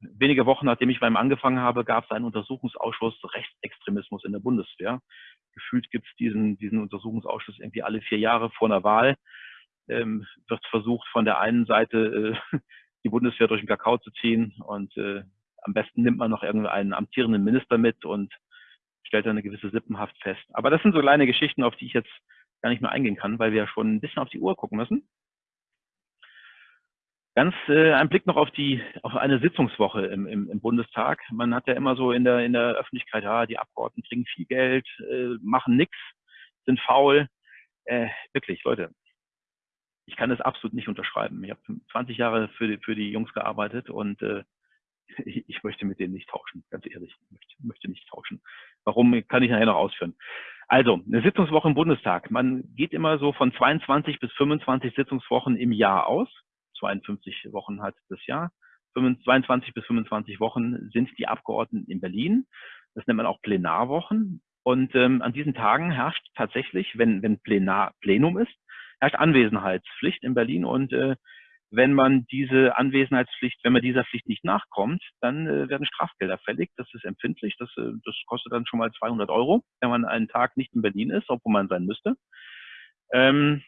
wenige Wochen nachdem ich beim angefangen habe, gab es einen Untersuchungsausschuss Rechtsextremismus in der Bundeswehr. Gefühlt gibt es diesen, diesen Untersuchungsausschuss irgendwie alle vier Jahre vor einer Wahl. Ähm, wird versucht, von der einen Seite äh, die Bundeswehr durch den Kakao zu ziehen und äh, am besten nimmt man noch irgendeinen amtierenden Minister mit und stellt dann eine gewisse Sippenhaft fest. Aber das sind so kleine Geschichten, auf die ich jetzt gar nicht mehr eingehen kann, weil wir ja schon ein bisschen auf die Uhr gucken müssen. Ganz äh, ein Blick noch auf die auf eine Sitzungswoche im, im, im Bundestag. Man hat ja immer so in der in der Öffentlichkeit, ja, die Abgeordneten kriegen viel Geld, äh, machen nichts, sind faul. Äh, wirklich, Leute, ich kann das absolut nicht unterschreiben. Ich habe 20 Jahre für die, für die Jungs gearbeitet und äh, ich, möchte mit denen nicht tauschen, ganz ehrlich. Ich möchte, möchte nicht tauschen. Warum kann ich nachher noch ausführen? Also, eine Sitzungswoche im Bundestag. Man geht immer so von 22 bis 25 Sitzungswochen im Jahr aus. 52 Wochen hat das Jahr. 22 bis 25 Wochen sind die Abgeordneten in Berlin. Das nennt man auch Plenarwochen. Und ähm, an diesen Tagen herrscht tatsächlich, wenn, wenn Plenar, Plenum ist, herrscht Anwesenheitspflicht in Berlin. Und äh, wenn man diese Anwesenheitspflicht, wenn man dieser Pflicht nicht nachkommt, dann äh, werden Strafgelder fällig. Das ist empfindlich. Das, äh, das kostet dann schon mal 200 Euro, wenn man einen Tag nicht in Berlin ist, obwohl man sein müsste. Ähm,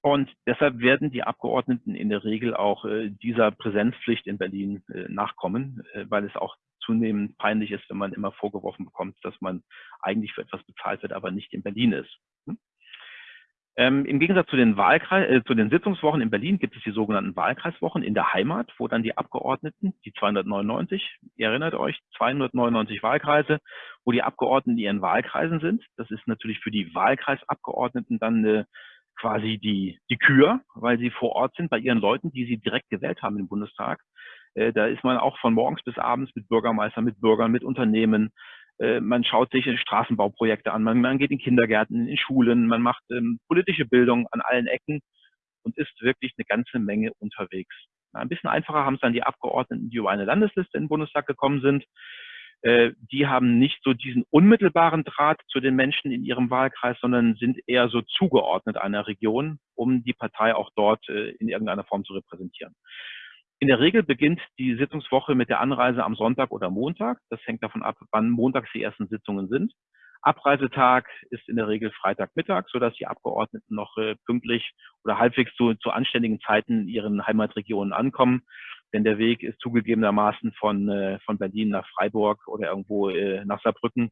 und deshalb werden die Abgeordneten in der Regel auch äh, dieser Präsenzpflicht in Berlin äh, nachkommen, äh, weil es auch zunehmend peinlich ist, wenn man immer vorgeworfen bekommt, dass man eigentlich für etwas bezahlt wird, aber nicht in Berlin ist. Hm? Ähm, Im Gegensatz zu den, Wahlkreis, zu den Sitzungswochen in Berlin gibt es die sogenannten Wahlkreiswochen in der Heimat, wo dann die Abgeordneten, die 299, ihr erinnert euch, 299 Wahlkreise, wo die Abgeordneten in ihren Wahlkreisen sind. Das ist natürlich für die Wahlkreisabgeordneten dann eine quasi die, die Kür, weil sie vor Ort sind bei ihren Leuten, die sie direkt gewählt haben im Bundestag. Äh, da ist man auch von morgens bis abends mit Bürgermeistern, mit Bürgern, mit Unternehmen. Äh, man schaut sich Straßenbauprojekte an, man, man geht in Kindergärten, in Schulen, man macht ähm, politische Bildung an allen Ecken und ist wirklich eine ganze Menge unterwegs. Na, ein bisschen einfacher haben es dann die Abgeordneten, die über eine Landesliste in den Bundestag gekommen sind. Äh, die haben nicht so diesen unmittelbaren Draht zu den Menschen in ihrem Wahlkreis, sondern sind eher so zugeordnet einer Region, um die Partei auch dort äh, in irgendeiner Form zu repräsentieren. In der Regel beginnt die Sitzungswoche mit der Anreise am Sonntag oder Montag. Das hängt davon ab, wann montags die ersten Sitzungen sind. Abreisetag ist in der Regel Freitagmittag, sodass die Abgeordneten noch äh, pünktlich oder halbwegs zu, zu anständigen Zeiten in ihren Heimatregionen ankommen. Denn der Weg ist zugegebenermaßen von, äh, von Berlin nach Freiburg oder irgendwo äh, nach Saarbrücken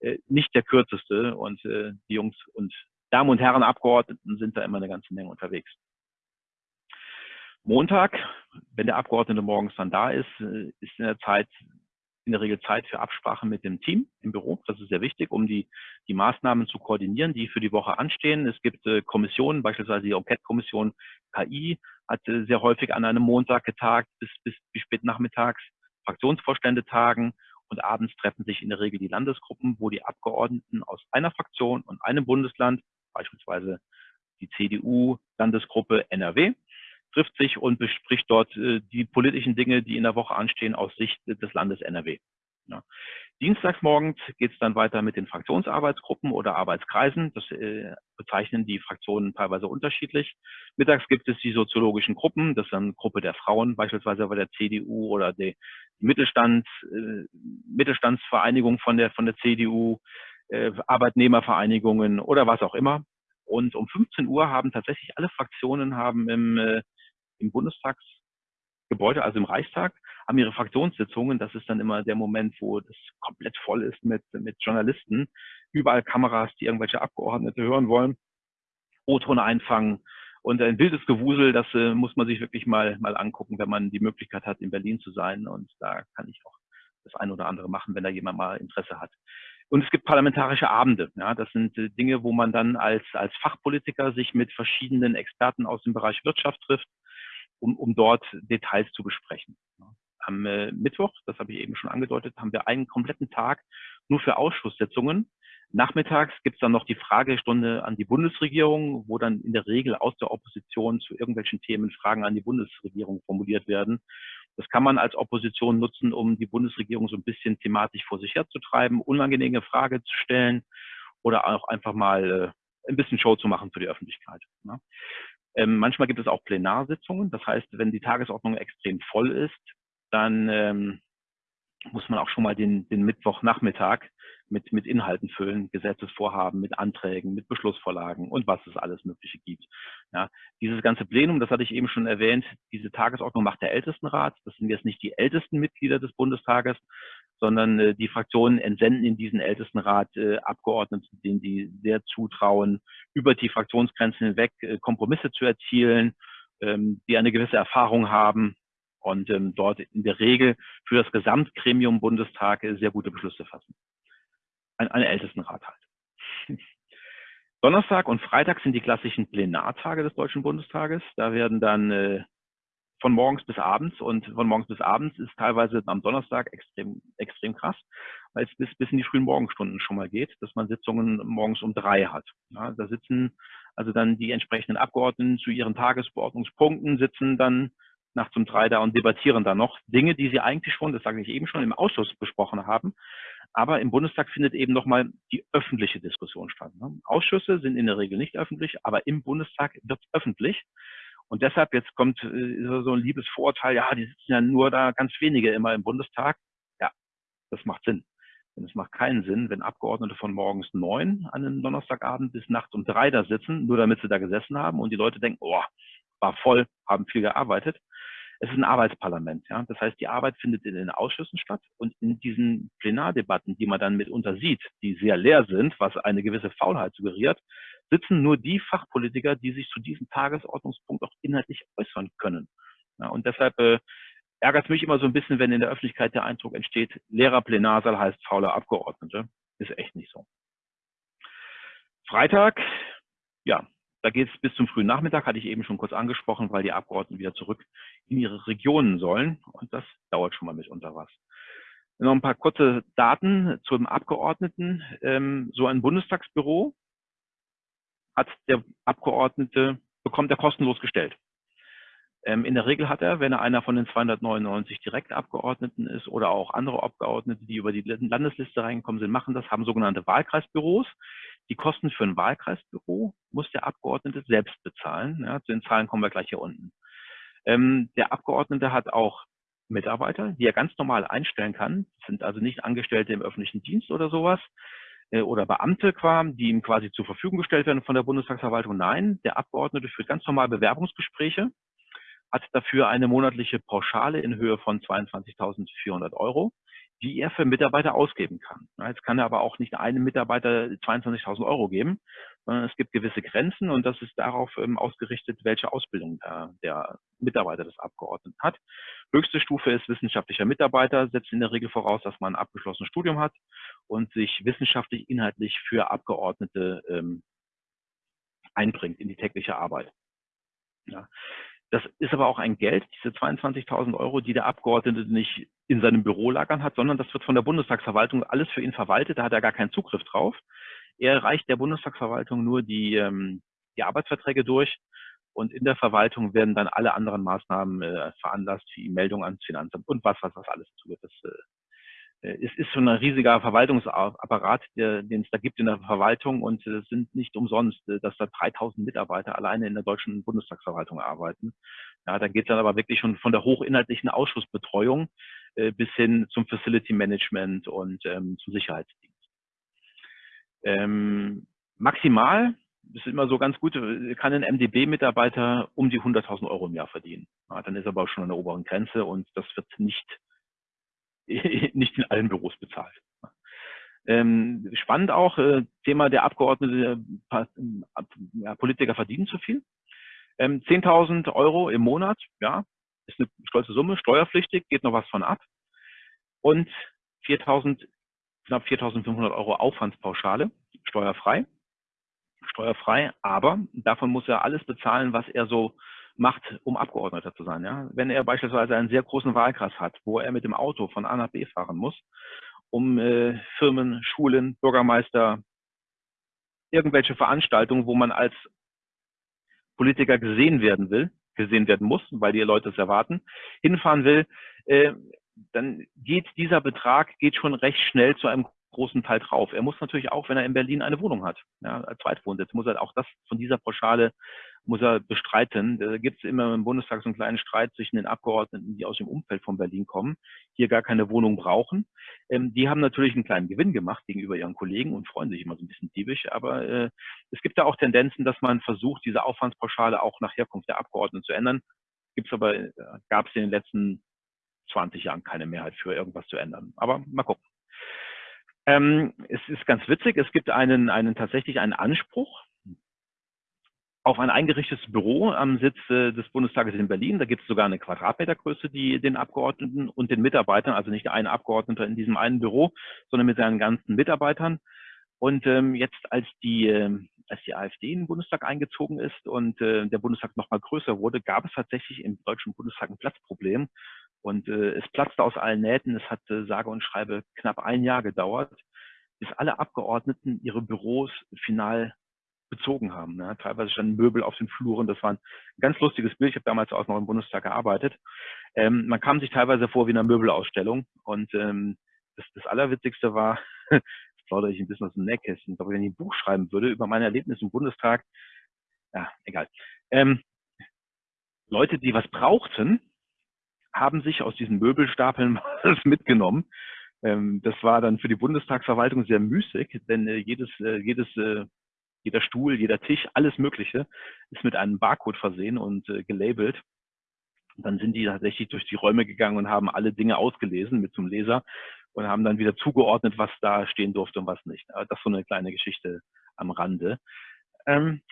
äh, nicht der kürzeste. Und äh, die Jungs und Damen und Herren Abgeordneten sind da immer eine ganze Menge unterwegs. Montag, wenn der Abgeordnete morgens dann da ist, äh, ist in der Zeit in der Regel Zeit für Absprache mit dem Team im Büro. Das ist sehr wichtig, um die, die Maßnahmen zu koordinieren, die für die Woche anstehen. Es gibt äh, Kommissionen, beispielsweise die Enquete-Kommission KI hat sehr häufig an einem Montag getagt bis, bis, bis spät nachmittags. Fraktionsvorstände tagen und abends treffen sich in der Regel die Landesgruppen, wo die Abgeordneten aus einer Fraktion und einem Bundesland, beispielsweise die CDU-Landesgruppe NRW, trifft sich und bespricht dort äh, die politischen Dinge, die in der Woche anstehen aus Sicht des Landes NRW. Ja. Dienstagsmorgens geht es dann weiter mit den Fraktionsarbeitsgruppen oder Arbeitskreisen. Das äh, bezeichnen die Fraktionen teilweise unterschiedlich. Mittags gibt es die soziologischen Gruppen. Das ist dann Gruppe der Frauen, beispielsweise bei der CDU oder die Mittelstands, äh, Mittelstandsvereinigung von der, von der CDU, äh, Arbeitnehmervereinigungen oder was auch immer. Und um 15 Uhr haben tatsächlich alle Fraktionen haben im, äh, im Bundestagsgebäude, also im Reichstag, haben ihre Fraktionssitzungen. Das ist dann immer der Moment, wo das komplett voll ist mit, mit Journalisten. Überall Kameras, die irgendwelche Abgeordnete hören wollen. O-Ton einfangen. Und ein wildes Gewusel, das äh, muss man sich wirklich mal, mal angucken, wenn man die Möglichkeit hat, in Berlin zu sein. Und da kann ich auch das eine oder andere machen, wenn da jemand mal Interesse hat. Und es gibt parlamentarische Abende. Ja, das sind äh, Dinge, wo man dann als, als Fachpolitiker sich mit verschiedenen Experten aus dem Bereich Wirtschaft trifft, um, um dort Details zu besprechen. Am äh, Mittwoch, das habe ich eben schon angedeutet, haben wir einen kompletten Tag nur für Ausschusssitzungen. Nachmittags gibt es dann noch die Fragestunde an die Bundesregierung, wo dann in der Regel aus der Opposition zu irgendwelchen Themen Fragen an die Bundesregierung formuliert werden. Das kann man als Opposition nutzen, um die Bundesregierung so ein bisschen thematisch vor sich herzutreiben, unangenehme Frage zu stellen oder auch einfach mal äh, ein bisschen Show zu machen für die Öffentlichkeit. Ne? Ähm, manchmal gibt es auch Plenarsitzungen. Das heißt, wenn die Tagesordnung extrem voll ist, dann ähm, muss man auch schon mal den, den Mittwochnachmittag mit, mit Inhalten füllen, Gesetzesvorhaben, mit Anträgen, mit Beschlussvorlagen und was es alles Mögliche gibt. Ja, dieses ganze Plenum, das hatte ich eben schon erwähnt, diese Tagesordnung macht der Ältestenrat. Das sind jetzt nicht die ältesten Mitglieder des Bundestages, sondern äh, die Fraktionen entsenden in diesen Ältestenrat äh, Abgeordnete, denen die sehr zutrauen, über die Fraktionsgrenzen hinweg äh, Kompromisse zu erzielen, ähm, die eine gewisse Erfahrung haben und ähm, dort in der Regel für das Gesamtgremium Bundestag sehr gute Beschlüsse fassen. Ein, ein Ältestenrat halt. Donnerstag und Freitag sind die klassischen Plenartage des Deutschen Bundestages. Da werden dann äh, von morgens bis abends und von morgens bis abends ist teilweise am Donnerstag extrem, extrem krass, weil es bis, bis in die frühen Morgenstunden schon mal geht, dass man Sitzungen morgens um drei hat. Ja, da sitzen also dann die entsprechenden Abgeordneten zu ihren Tagesbeordnungspunkten, sitzen dann nachts um drei da und debattieren dann noch Dinge, die sie eigentlich schon, das sage ich eben schon, im Ausschuss besprochen haben. Aber im Bundestag findet eben nochmal die öffentliche Diskussion statt. Ne? Ausschüsse sind in der Regel nicht öffentlich, aber im Bundestag wird es öffentlich. Und deshalb, jetzt kommt äh, so ein liebes Vorurteil, ja, die sitzen ja nur da ganz wenige immer im Bundestag. Ja, das macht Sinn. Denn es macht keinen Sinn, wenn Abgeordnete von morgens neun an einem Donnerstagabend bis nachts um drei da sitzen, nur damit sie da gesessen haben und die Leute denken, oh, war voll, haben viel gearbeitet. Es ist ein Arbeitsparlament. Ja? Das heißt, die Arbeit findet in den Ausschüssen statt und in diesen Plenardebatten, die man dann mitunter sieht, die sehr leer sind, was eine gewisse Faulheit suggeriert, sitzen nur die Fachpolitiker, die sich zu diesem Tagesordnungspunkt auch inhaltlich äußern können. Ja, und deshalb äh, ärgert es mich immer so ein bisschen, wenn in der Öffentlichkeit der Eindruck entsteht, leerer Plenarsaal heißt fauler Abgeordnete. Ist echt nicht so. Freitag, ja, da geht es bis zum frühen Nachmittag, hatte ich eben schon kurz angesprochen, weil die Abgeordneten wieder zurück in ihre Regionen sollen. Und das dauert schon mal mitunter was. Noch ein paar kurze Daten zum Abgeordneten. Ähm, so ein Bundestagsbüro hat der Abgeordnete, bekommt er kostenlos gestellt. Ähm, in der Regel hat er, wenn er einer von den 299 Direktabgeordneten ist oder auch andere Abgeordnete, die über die Landesliste reingekommen sind, machen das, haben sogenannte Wahlkreisbüros. Die Kosten für ein Wahlkreisbüro muss der Abgeordnete selbst bezahlen. Ja, zu den Zahlen kommen wir gleich hier unten. Ähm, der Abgeordnete hat auch Mitarbeiter, die er ganz normal einstellen kann, sind also nicht Angestellte im öffentlichen Dienst oder sowas äh, oder Beamte, die ihm quasi zur Verfügung gestellt werden von der Bundestagsverwaltung. Nein, der Abgeordnete führt ganz normal Bewerbungsgespräche hat dafür eine monatliche Pauschale in Höhe von 22.400 Euro, die er für Mitarbeiter ausgeben kann. Jetzt kann er aber auch nicht einem Mitarbeiter 22.000 Euro geben, sondern es gibt gewisse Grenzen und das ist darauf ähm, ausgerichtet, welche Ausbildung der, der Mitarbeiter des Abgeordneten hat. Höchste Stufe ist wissenschaftlicher Mitarbeiter, setzt in der Regel voraus, dass man ein abgeschlossenes Studium hat und sich wissenschaftlich inhaltlich für Abgeordnete ähm, einbringt in die tägliche Arbeit. Ja. Das ist aber auch ein Geld, diese 22.000 Euro, die der Abgeordnete nicht in seinem Büro lagern hat, sondern das wird von der Bundestagsverwaltung alles für ihn verwaltet. Da hat er gar keinen Zugriff drauf. Er reicht der Bundestagsverwaltung nur die, ähm, die Arbeitsverträge durch und in der Verwaltung werden dann alle anderen Maßnahmen äh, veranlasst, wie Meldung ans Finanzamt und was, was, was alles zugeht. Das äh, es ist schon ein riesiger Verwaltungsapparat, den es da gibt in der Verwaltung und es sind nicht umsonst, äh, dass da 3000 Mitarbeiter alleine in der deutschen Bundestagsverwaltung arbeiten. Ja, da geht es dann aber wirklich schon von der hochinhaltlichen Ausschussbetreuung äh, bis hin zum Facility Management und ähm, zum Sicherheitsdienst. Ähm, maximal, das ist immer so ganz gut, kann ein MDB-Mitarbeiter um die 100.000 Euro im Jahr verdienen. Ja, dann ist aber auch schon an der oberen Grenze und das wird nicht nicht in allen Büros bezahlt. Ähm, spannend auch, äh, Thema der Abgeordnete, äh, ja, Politiker verdienen zu viel. Ähm, 10.000 Euro im Monat, ja, ist eine stolze Summe, steuerpflichtig, geht noch was von ab. Und 4.000, knapp 4.500 Euro Aufwandspauschale, steuerfrei. Steuerfrei, aber davon muss er alles bezahlen, was er so macht, um Abgeordneter zu sein. Ja? Wenn er beispielsweise einen sehr großen Wahlkreis hat, wo er mit dem Auto von A nach B fahren muss, um äh, Firmen, Schulen, Bürgermeister, irgendwelche Veranstaltungen, wo man als Politiker gesehen werden will, gesehen werden muss, weil die Leute es erwarten, hinfahren will, äh, dann geht dieser Betrag geht schon recht schnell zu einem großen Teil drauf. Er muss natürlich auch, wenn er in Berlin eine Wohnung hat, ja, Zweitwohnsitz, muss er auch das von dieser Pauschale muss er bestreiten. Da gibt es immer im Bundestag so einen kleinen Streit zwischen den Abgeordneten, die aus dem Umfeld von Berlin kommen, hier gar keine Wohnung brauchen. Ähm, die haben natürlich einen kleinen Gewinn gemacht gegenüber ihren Kollegen und freuen sich immer so ein bisschen diebisch. Aber äh, es gibt da auch Tendenzen, dass man versucht, diese Aufwandspauschale auch nach Herkunft der Abgeordneten zu ändern. Gibt's aber, äh, gab es in den letzten 20 Jahren keine Mehrheit für irgendwas zu ändern. Aber mal gucken. Ähm, es ist ganz witzig, es gibt einen, einen tatsächlich einen Anspruch auf ein eingerichtetes Büro am Sitz äh, des Bundestages in Berlin. Da gibt es sogar eine Quadratmetergröße, die den Abgeordneten und den Mitarbeitern, also nicht ein Abgeordneter in diesem einen Büro, sondern mit seinen ganzen Mitarbeitern. Und ähm, jetzt, als die, äh, als die AfD in den Bundestag eingezogen ist und äh, der Bundestag nochmal größer wurde, gab es tatsächlich im Deutschen Bundestag ein Platzproblem. Und äh, es platzte aus allen Nähten. Es hat äh, sage und schreibe knapp ein Jahr gedauert, bis alle Abgeordneten ihre Büros final bezogen haben. Ne? Teilweise standen Möbel auf den Fluren. Das war ein ganz lustiges Bild. Ich habe damals auch noch im Bundestag gearbeitet. Ähm, man kam sich teilweise vor wie in einer Möbelausstellung und ähm, das, das Allerwitzigste war, jetzt plaudere ich ein bisschen aus dem Nähkästchen, aber wenn ich ein Buch schreiben würde über meine Erlebnisse im Bundestag, ja, egal. Ähm, Leute, die was brauchten, haben sich aus diesen Möbelstapeln was mitgenommen. Ähm, das war dann für die Bundestagsverwaltung sehr müßig, denn äh, jedes, äh, jedes, äh, jeder Stuhl, jeder Tisch, alles Mögliche ist mit einem Barcode versehen und gelabelt. Dann sind die tatsächlich durch die Räume gegangen und haben alle Dinge ausgelesen mit zum Leser und haben dann wieder zugeordnet, was da stehen durfte und was nicht. Das ist so eine kleine Geschichte am Rande. Ähm,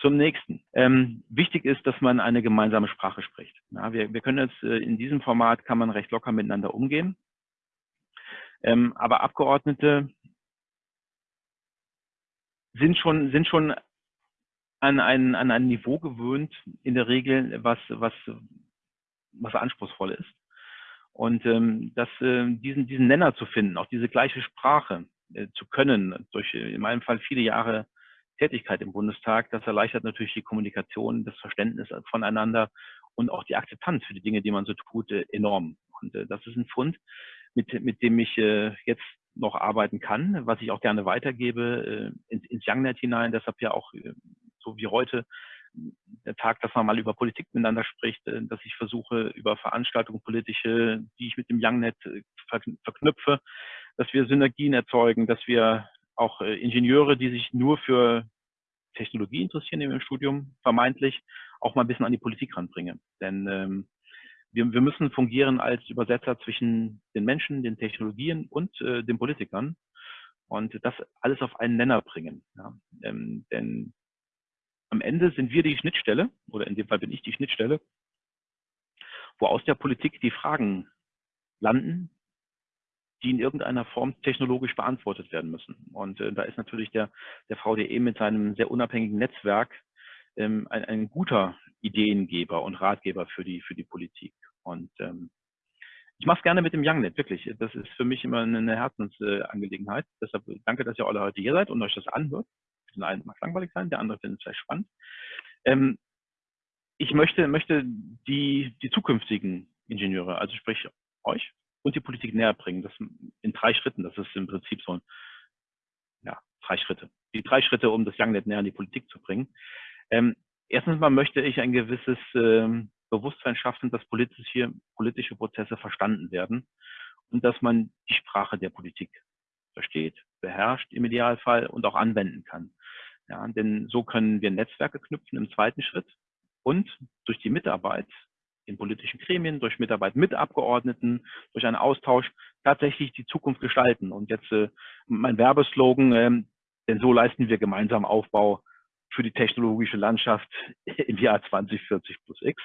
zum nächsten. Ähm, wichtig ist, dass man eine gemeinsame Sprache spricht. Ja, wir, wir können jetzt äh, in diesem Format kann man recht locker miteinander umgehen. Ähm, aber Abgeordnete sind schon, sind schon an ein, an ein Niveau gewöhnt, in der Regel, was, was, was anspruchsvoll ist. Und ähm, das, äh, diesen, diesen Nenner zu finden, auch diese gleiche Sprache äh, zu können, durch in meinem Fall viele Jahre Tätigkeit im Bundestag. Das erleichtert natürlich die Kommunikation, das Verständnis voneinander und auch die Akzeptanz für die Dinge, die man so tut, äh, enorm. Und äh, das ist ein Fund, mit, mit dem ich äh, jetzt noch arbeiten kann, was ich auch gerne weitergebe ins, ins YoungNet hinein. Deshalb ja auch so wie heute der Tag, dass man mal über Politik miteinander spricht, dass ich versuche, über Veranstaltungen politische, die ich mit dem YoungNet verknüpfe, dass wir Synergien erzeugen, dass wir auch äh, Ingenieure, die sich nur für Technologie interessieren im Studium, vermeintlich auch mal ein bisschen an die Politik ranbringen. Denn ähm, wir, wir müssen fungieren als Übersetzer zwischen den Menschen, den Technologien und äh, den Politikern und das alles auf einen Nenner bringen. Ja. Ähm, denn am Ende sind wir die Schnittstelle, oder in dem Fall bin ich die Schnittstelle, wo aus der Politik die Fragen landen, die in irgendeiner Form technologisch beantwortet werden müssen. Und äh, da ist natürlich der, der VDE mit seinem sehr unabhängigen Netzwerk ähm, ein, ein guter Ideengeber und Ratgeber für die, für die Politik. Und ähm, ich mache es gerne mit dem YoungNet, wirklich. Das ist für mich immer eine Herzensangelegenheit. Äh, Deshalb danke, dass ihr alle heute hier seid und euch das anhört. Den einen mag langweilig sein, der andere findet es vielleicht spannend. Ähm, ich möchte, möchte die, die zukünftigen Ingenieure, also sprich euch, und die Politik näher bringen. Das in drei Schritten. Das ist im Prinzip so ein, ja, drei Schritte. Die drei Schritte, um das YoungNet näher an die Politik zu bringen. Ähm, erstens mal möchte ich ein gewisses ähm, Bewusstsein schaffen, dass politische, politische Prozesse verstanden werden und dass man die Sprache der Politik versteht, beherrscht im Idealfall und auch anwenden kann. Ja, denn so können wir Netzwerke knüpfen im zweiten Schritt und durch die Mitarbeit in politischen Gremien, durch Mitarbeit mit Abgeordneten, durch einen Austausch tatsächlich die Zukunft gestalten. Und jetzt äh, mein Werbeslogan, ähm, denn so leisten wir gemeinsam Aufbau für die technologische Landschaft im Jahr 2040 plus X.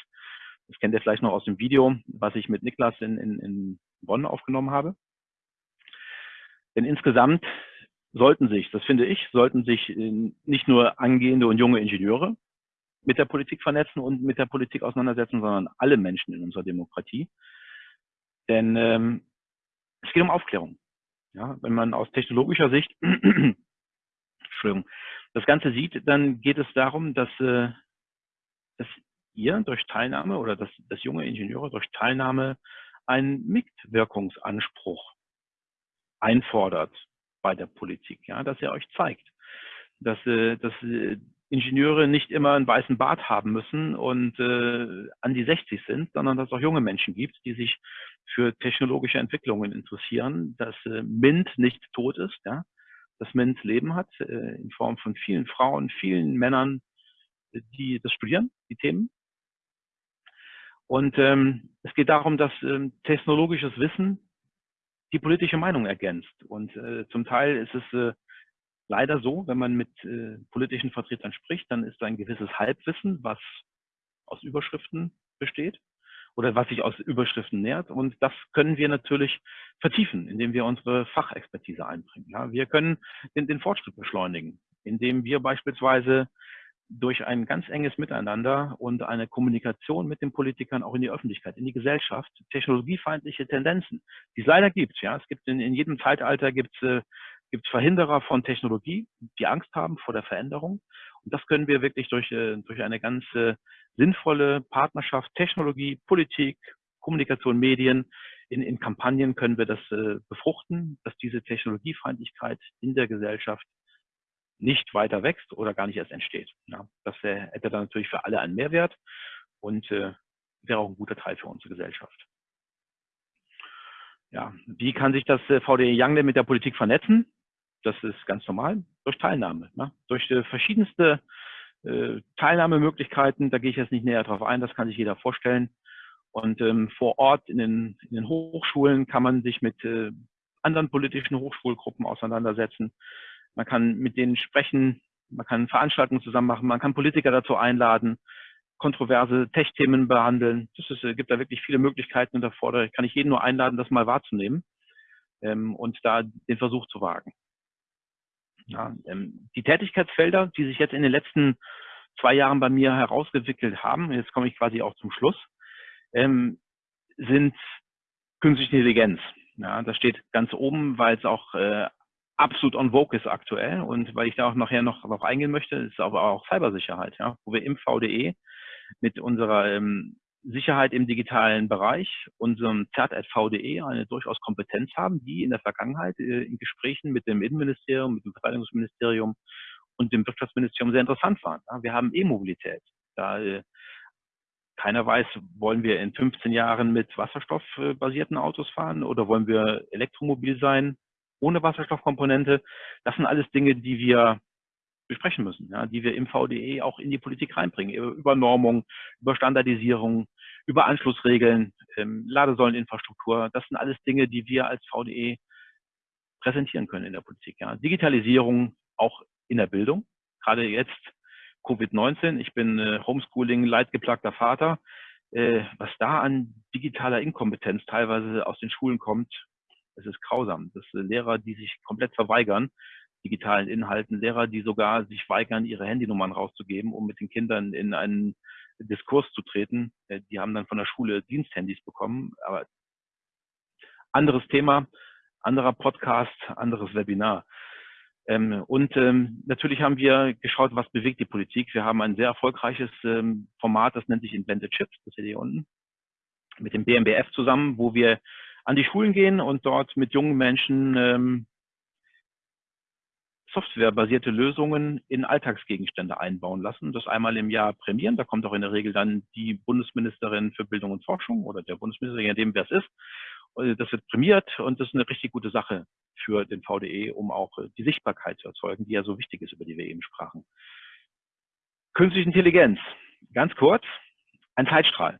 Das kennt ihr vielleicht noch aus dem Video, was ich mit Niklas in, in, in Bonn aufgenommen habe. Denn insgesamt sollten sich, das finde ich, sollten sich äh, nicht nur angehende und junge Ingenieure mit der Politik vernetzen und mit der Politik auseinandersetzen, sondern alle Menschen in unserer Demokratie. Denn ähm, es geht um Aufklärung. Ja, wenn man aus technologischer Sicht Entschuldigung, das Ganze sieht, dann geht es darum, dass, äh, dass ihr durch Teilnahme oder dass, dass junge Ingenieure durch Teilnahme einen Mitwirkungsanspruch einfordert bei der Politik, ja, dass er euch zeigt, dass, äh, dass äh, Ingenieure nicht immer einen weißen Bart haben müssen und äh, an die 60 sind, sondern dass es auch junge Menschen gibt, die sich für technologische Entwicklungen interessieren, dass äh, MINT nicht tot ist, ja, dass MINT Leben hat äh, in Form von vielen Frauen, vielen Männern, die das studieren, die Themen. Und ähm, es geht darum, dass ähm, technologisches Wissen die politische Meinung ergänzt. Und äh, zum Teil ist es äh, leider so, wenn man mit äh, politischen Vertretern spricht, dann ist da ein gewisses Halbwissen, was aus Überschriften besteht oder was sich aus Überschriften nährt. Und das können wir natürlich vertiefen, indem wir unsere Fachexpertise einbringen. Ja, wir können den, den Fortschritt beschleunigen, indem wir beispielsweise durch ein ganz enges Miteinander und eine Kommunikation mit den Politikern auch in die Öffentlichkeit, in die Gesellschaft, technologiefeindliche Tendenzen, die es leider gibt. Ja, es gibt in, in jedem Zeitalter gibt es äh, gibt Verhinderer von Technologie, die Angst haben vor der Veränderung. Und das können wir wirklich durch, äh, durch eine ganz äh, sinnvolle Partnerschaft, Technologie, Politik, Kommunikation, Medien in, in Kampagnen können wir das äh, befruchten, dass diese Technologiefeindlichkeit in der Gesellschaft nicht weiter wächst oder gar nicht erst entsteht. Ja, das wär, hätte dann natürlich für alle einen Mehrwert und äh, wäre auch ein guter Teil für unsere Gesellschaft. Ja, wie kann sich das äh, VDE Youngnet mit der Politik vernetzen? Das ist ganz normal, durch Teilnahme, ne? durch äh, verschiedenste äh, Teilnahmemöglichkeiten. Da gehe ich jetzt nicht näher drauf ein, das kann sich jeder vorstellen. Und ähm, vor Ort in den, in den Hochschulen kann man sich mit äh, anderen politischen Hochschulgruppen auseinandersetzen. Man kann mit denen sprechen, man kann Veranstaltungen zusammen machen, man kann Politiker dazu einladen, kontroverse Tech-Themen behandeln. Es äh, gibt da wirklich viele Möglichkeiten und da kann ich jeden nur einladen, das mal wahrzunehmen ähm, und da den Versuch zu wagen. Ja, ähm, die Tätigkeitsfelder, die sich jetzt in den letzten zwei Jahren bei mir herausgewickelt haben, jetzt komme ich quasi auch zum Schluss, ähm, sind künstliche Intelligenz. Ja, das steht ganz oben, weil es auch äh, absolut on vogue ist aktuell und weil ich da auch nachher noch darauf eingehen möchte, ist aber auch Cybersicherheit, ja, wo wir im VDE mit unserer ähm, Sicherheit im digitalen Bereich, unserem ZERT.VDE, eine durchaus Kompetenz haben, die in der Vergangenheit äh, in Gesprächen mit dem Innenministerium, mit dem Verteidigungsministerium und dem Wirtschaftsministerium sehr interessant waren. Wir haben E-Mobilität. Da äh, keiner weiß, wollen wir in 15 Jahren mit wasserstoffbasierten Autos fahren oder wollen wir elektromobil sein ohne Wasserstoffkomponente? Das sind alles Dinge, die wir besprechen müssen, ja, die wir im VDE auch in die Politik reinbringen, über Normung, über Standardisierung, über Anschlussregeln, ähm, Ladesäuleninfrastruktur. Das sind alles Dinge, die wir als VDE präsentieren können in der Politik. Ja. Digitalisierung auch in der Bildung, gerade jetzt Covid-19. Ich bin äh, Homeschooling, leidgeplagter Vater. Äh, was da an digitaler Inkompetenz teilweise aus den Schulen kommt, es ist grausam. Das sind Lehrer, die sich komplett verweigern, digitalen Inhalten, Lehrer, die sogar sich weigern, ihre Handynummern rauszugeben, um mit den Kindern in einen Diskurs zu treten. Äh, die haben dann von der Schule Diensthandys bekommen. Aber anderes Thema, anderer Podcast, anderes Webinar. Ähm, und ähm, natürlich haben wir geschaut, was bewegt die Politik. Wir haben ein sehr erfolgreiches ähm, Format, das nennt sich Invented Chips, das seht ihr unten, mit dem BMBF zusammen, wo wir an die Schulen gehen und dort mit jungen Menschen ähm, softwarebasierte Lösungen in Alltagsgegenstände einbauen lassen, das einmal im Jahr prämieren. Da kommt auch in der Regel dann die Bundesministerin für Bildung und Forschung oder der Bundesminister, je nachdem, wer es ist. Das wird prämiert und das ist eine richtig gute Sache für den VDE, um auch äh, die Sichtbarkeit zu erzeugen, die ja so wichtig ist, über die wir eben sprachen. Künstliche Intelligenz, ganz kurz, ein Zeitstrahl.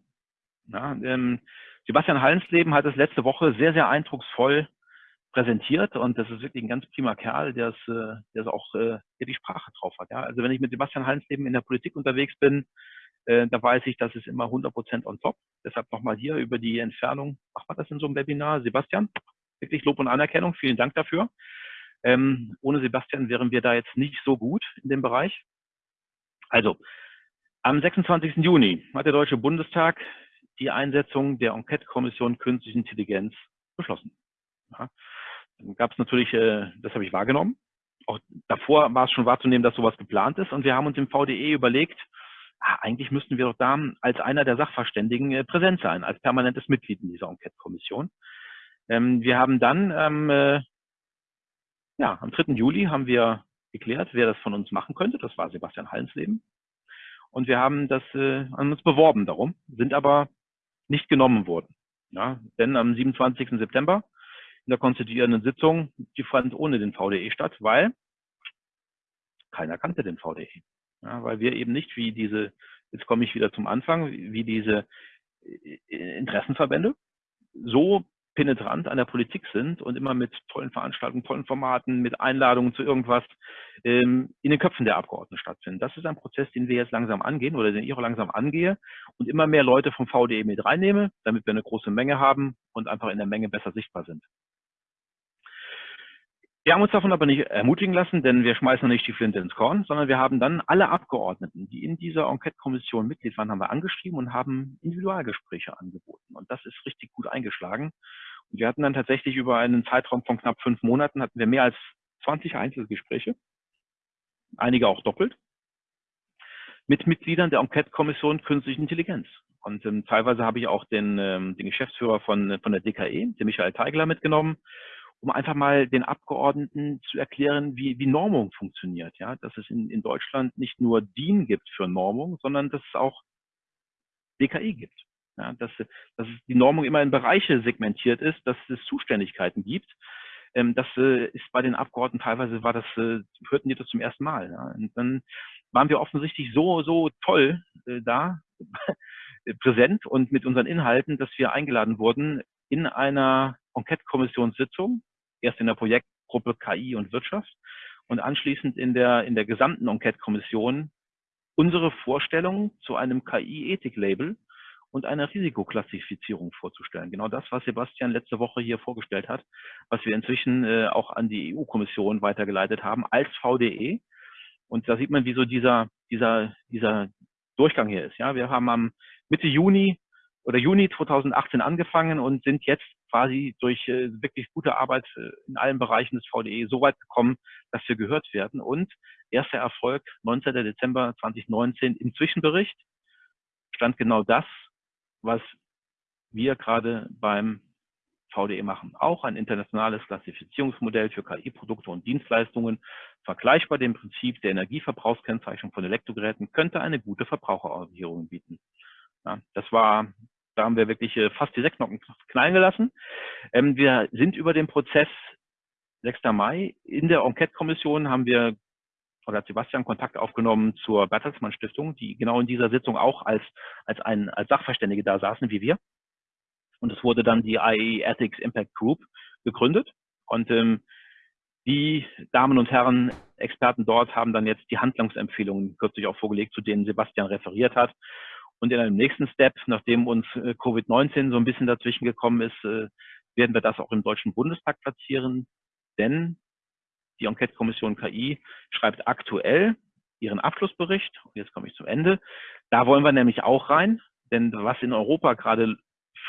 Ja, ähm, Sebastian Hallensleben hat es letzte Woche sehr, sehr eindrucksvoll präsentiert und das ist wirklich ein ganz prima Kerl, der es, äh, der es auch äh, der die Sprache drauf hat. Ja? Also wenn ich mit Sebastian Hallensleben in der Politik unterwegs bin, äh, da weiß ich, das ist immer 100% on top. Deshalb nochmal hier über die Entfernung. Macht man das in so einem Webinar? Sebastian, wirklich Lob und Anerkennung. Vielen Dank dafür. Ähm, ohne Sebastian wären wir da jetzt nicht so gut in dem Bereich. Also, am 26. Juni hat der Deutsche Bundestag die Einsetzung der Enquete-Kommission Künstliche Intelligenz beschlossen. Ja. Dann gab es natürlich, äh, das habe ich wahrgenommen. Auch davor war es schon wahrzunehmen, dass sowas geplant ist. Und wir haben uns im VDE überlegt, ah, eigentlich müssten wir doch da als einer der Sachverständigen äh, präsent sein, als permanentes Mitglied in dieser Enquete-Kommission. Ähm, wir haben dann, ähm, äh, ja, am 3. Juli haben wir geklärt, wer das von uns machen könnte. Das war Sebastian Hallensleben. Und wir haben das äh, an uns beworben darum, sind aber nicht genommen worden. Ja, denn am 27. September in der konstituierenden Sitzung, die fand ohne den VDE statt, weil keiner kannte den VDE. Ja, weil wir eben nicht wie diese, jetzt komme ich wieder zum Anfang, wie diese äh, Interessenverbände so penetrant an der Politik sind und immer mit tollen Veranstaltungen, tollen Formaten, mit Einladungen zu irgendwas ähm, in den Köpfen der Abgeordneten stattfinden. Das ist ein Prozess, den wir jetzt langsam angehen oder den ich auch langsam angehe und immer mehr Leute vom VDE mit reinnehme, damit wir eine große Menge haben und einfach in der Menge besser sichtbar sind. Wir haben uns davon aber nicht ermutigen lassen, denn wir schmeißen nicht die Flinte ins Korn, sondern wir haben dann alle Abgeordneten, die in dieser Enquete-Kommission Mitglied waren, haben wir angeschrieben und haben Individualgespräche angeboten. Und das ist richtig gut eingeschlagen. Und wir hatten dann tatsächlich über einen Zeitraum von knapp fünf Monaten hatten wir mehr als 20 Einzelgespräche, einige auch doppelt. mit Mitgliedern der Enquete-Kommission Künstliche Intelligenz. Und ähm, teilweise habe ich auch den, ähm, den Geschäftsführer von, von der DKE, den Michael Teigler, mitgenommen, um einfach mal den Abgeordneten zu erklären, wie, wie Normung funktioniert. Ja, dass es in, in Deutschland nicht nur DIN gibt für Normung, sondern dass es auch DKI gibt. Ja, dass, dass die Normung immer in Bereiche segmentiert ist, dass es Zuständigkeiten gibt. Ähm, das äh, ist bei den Abgeordneten teilweise war das, äh, hörten die das zum ersten Mal. Ja. Und dann waren wir offensichtlich so, so toll äh, da, präsent und mit unseren Inhalten, dass wir eingeladen wurden in einer Enquete-Kommissionssitzung, erst in der Projektgruppe KI und Wirtschaft und anschließend in der, in der gesamten Enquete-Kommission unsere Vorstellung zu einem KI-Ethik-Label und einer Risikoklassifizierung vorzustellen. Genau das, was Sebastian letzte Woche hier vorgestellt hat, was wir inzwischen äh, auch an die EU-Kommission weitergeleitet haben als VDE. Und da sieht man, wie so dieser, dieser, dieser Durchgang hier ist. Ja, wir haben am Mitte Juni oder Juni 2018 angefangen und sind jetzt quasi durch äh, wirklich gute Arbeit äh, in allen Bereichen des VDE so weit gekommen, dass wir gehört werden. Und erster Erfolg, 19. Dezember 2019 im Zwischenbericht stand genau das, was wir gerade beim VDE machen. Auch ein internationales Klassifizierungsmodell für KI-Produkte und Dienstleistungen, vergleichbar dem Prinzip der Energieverbrauchskennzeichnung von Elektrogeräten, könnte eine gute Verbraucherorientierung bieten. Ja, das war, da haben wir wirklich äh, fast die Sechsnocken knallen gelassen. Ähm, wir sind über den Prozess 6. Mai in der Enquete-Kommission haben wir oder hat Sebastian Kontakt aufgenommen zur Bertelsmann Stiftung, die genau in dieser Sitzung auch als, als ein, als Sachverständige da saßen wie wir. Und es wurde dann die IE Ethics Impact Group gegründet. Und ähm, die Damen und Herren Experten dort haben dann jetzt die Handlungsempfehlungen kürzlich auch vorgelegt, zu denen Sebastian referiert hat. Und in einem nächsten Step, nachdem uns äh, Covid-19 so ein bisschen dazwischen gekommen ist, äh, werden wir das auch im Deutschen Bundestag platzieren. Denn die Enquete-Kommission KI schreibt aktuell ihren Abschlussbericht. Und jetzt komme ich zum Ende. Da wollen wir nämlich auch rein, denn was in Europa gerade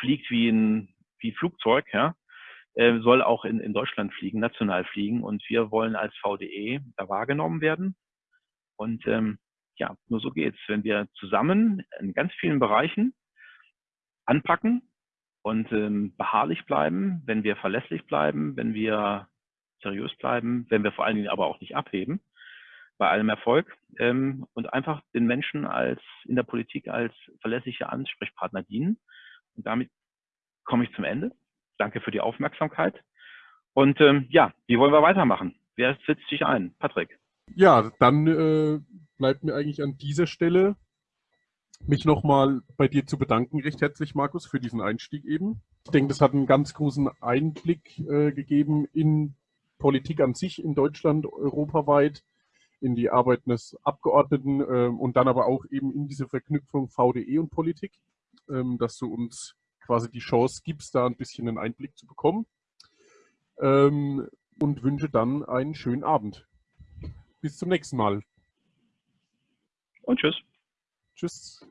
fliegt wie ein wie Flugzeug, ja, äh, soll auch in, in Deutschland fliegen, national fliegen. Und wir wollen als VDE da wahrgenommen werden. Und ähm, ja, nur so geht's. Wenn wir zusammen in ganz vielen Bereichen anpacken und ähm, beharrlich bleiben, wenn wir verlässlich bleiben, wenn wir seriös bleiben, wenn wir vor allen Dingen aber auch nicht abheben bei allem Erfolg ähm, und einfach den Menschen als in der Politik als verlässliche Ansprechpartner dienen. Und damit komme ich zum Ende. Danke für die Aufmerksamkeit. Und ähm, ja, wie wollen wir weitermachen? Wer setzt sich ein? Patrick. Ja, dann äh, bleibt mir eigentlich an dieser Stelle mich nochmal bei dir zu bedanken, recht herzlich, Markus, für diesen Einstieg eben. Ich denke, das hat einen ganz großen Einblick äh, gegeben in Politik an sich in Deutschland, europaweit, in die Arbeit des Abgeordneten äh, und dann aber auch eben in diese Verknüpfung VDE und Politik, ähm, dass du uns quasi die Chance gibst, da ein bisschen einen Einblick zu bekommen. Ähm, und wünsche dann einen schönen Abend. Bis zum nächsten Mal. Und tschüss. Tschüss.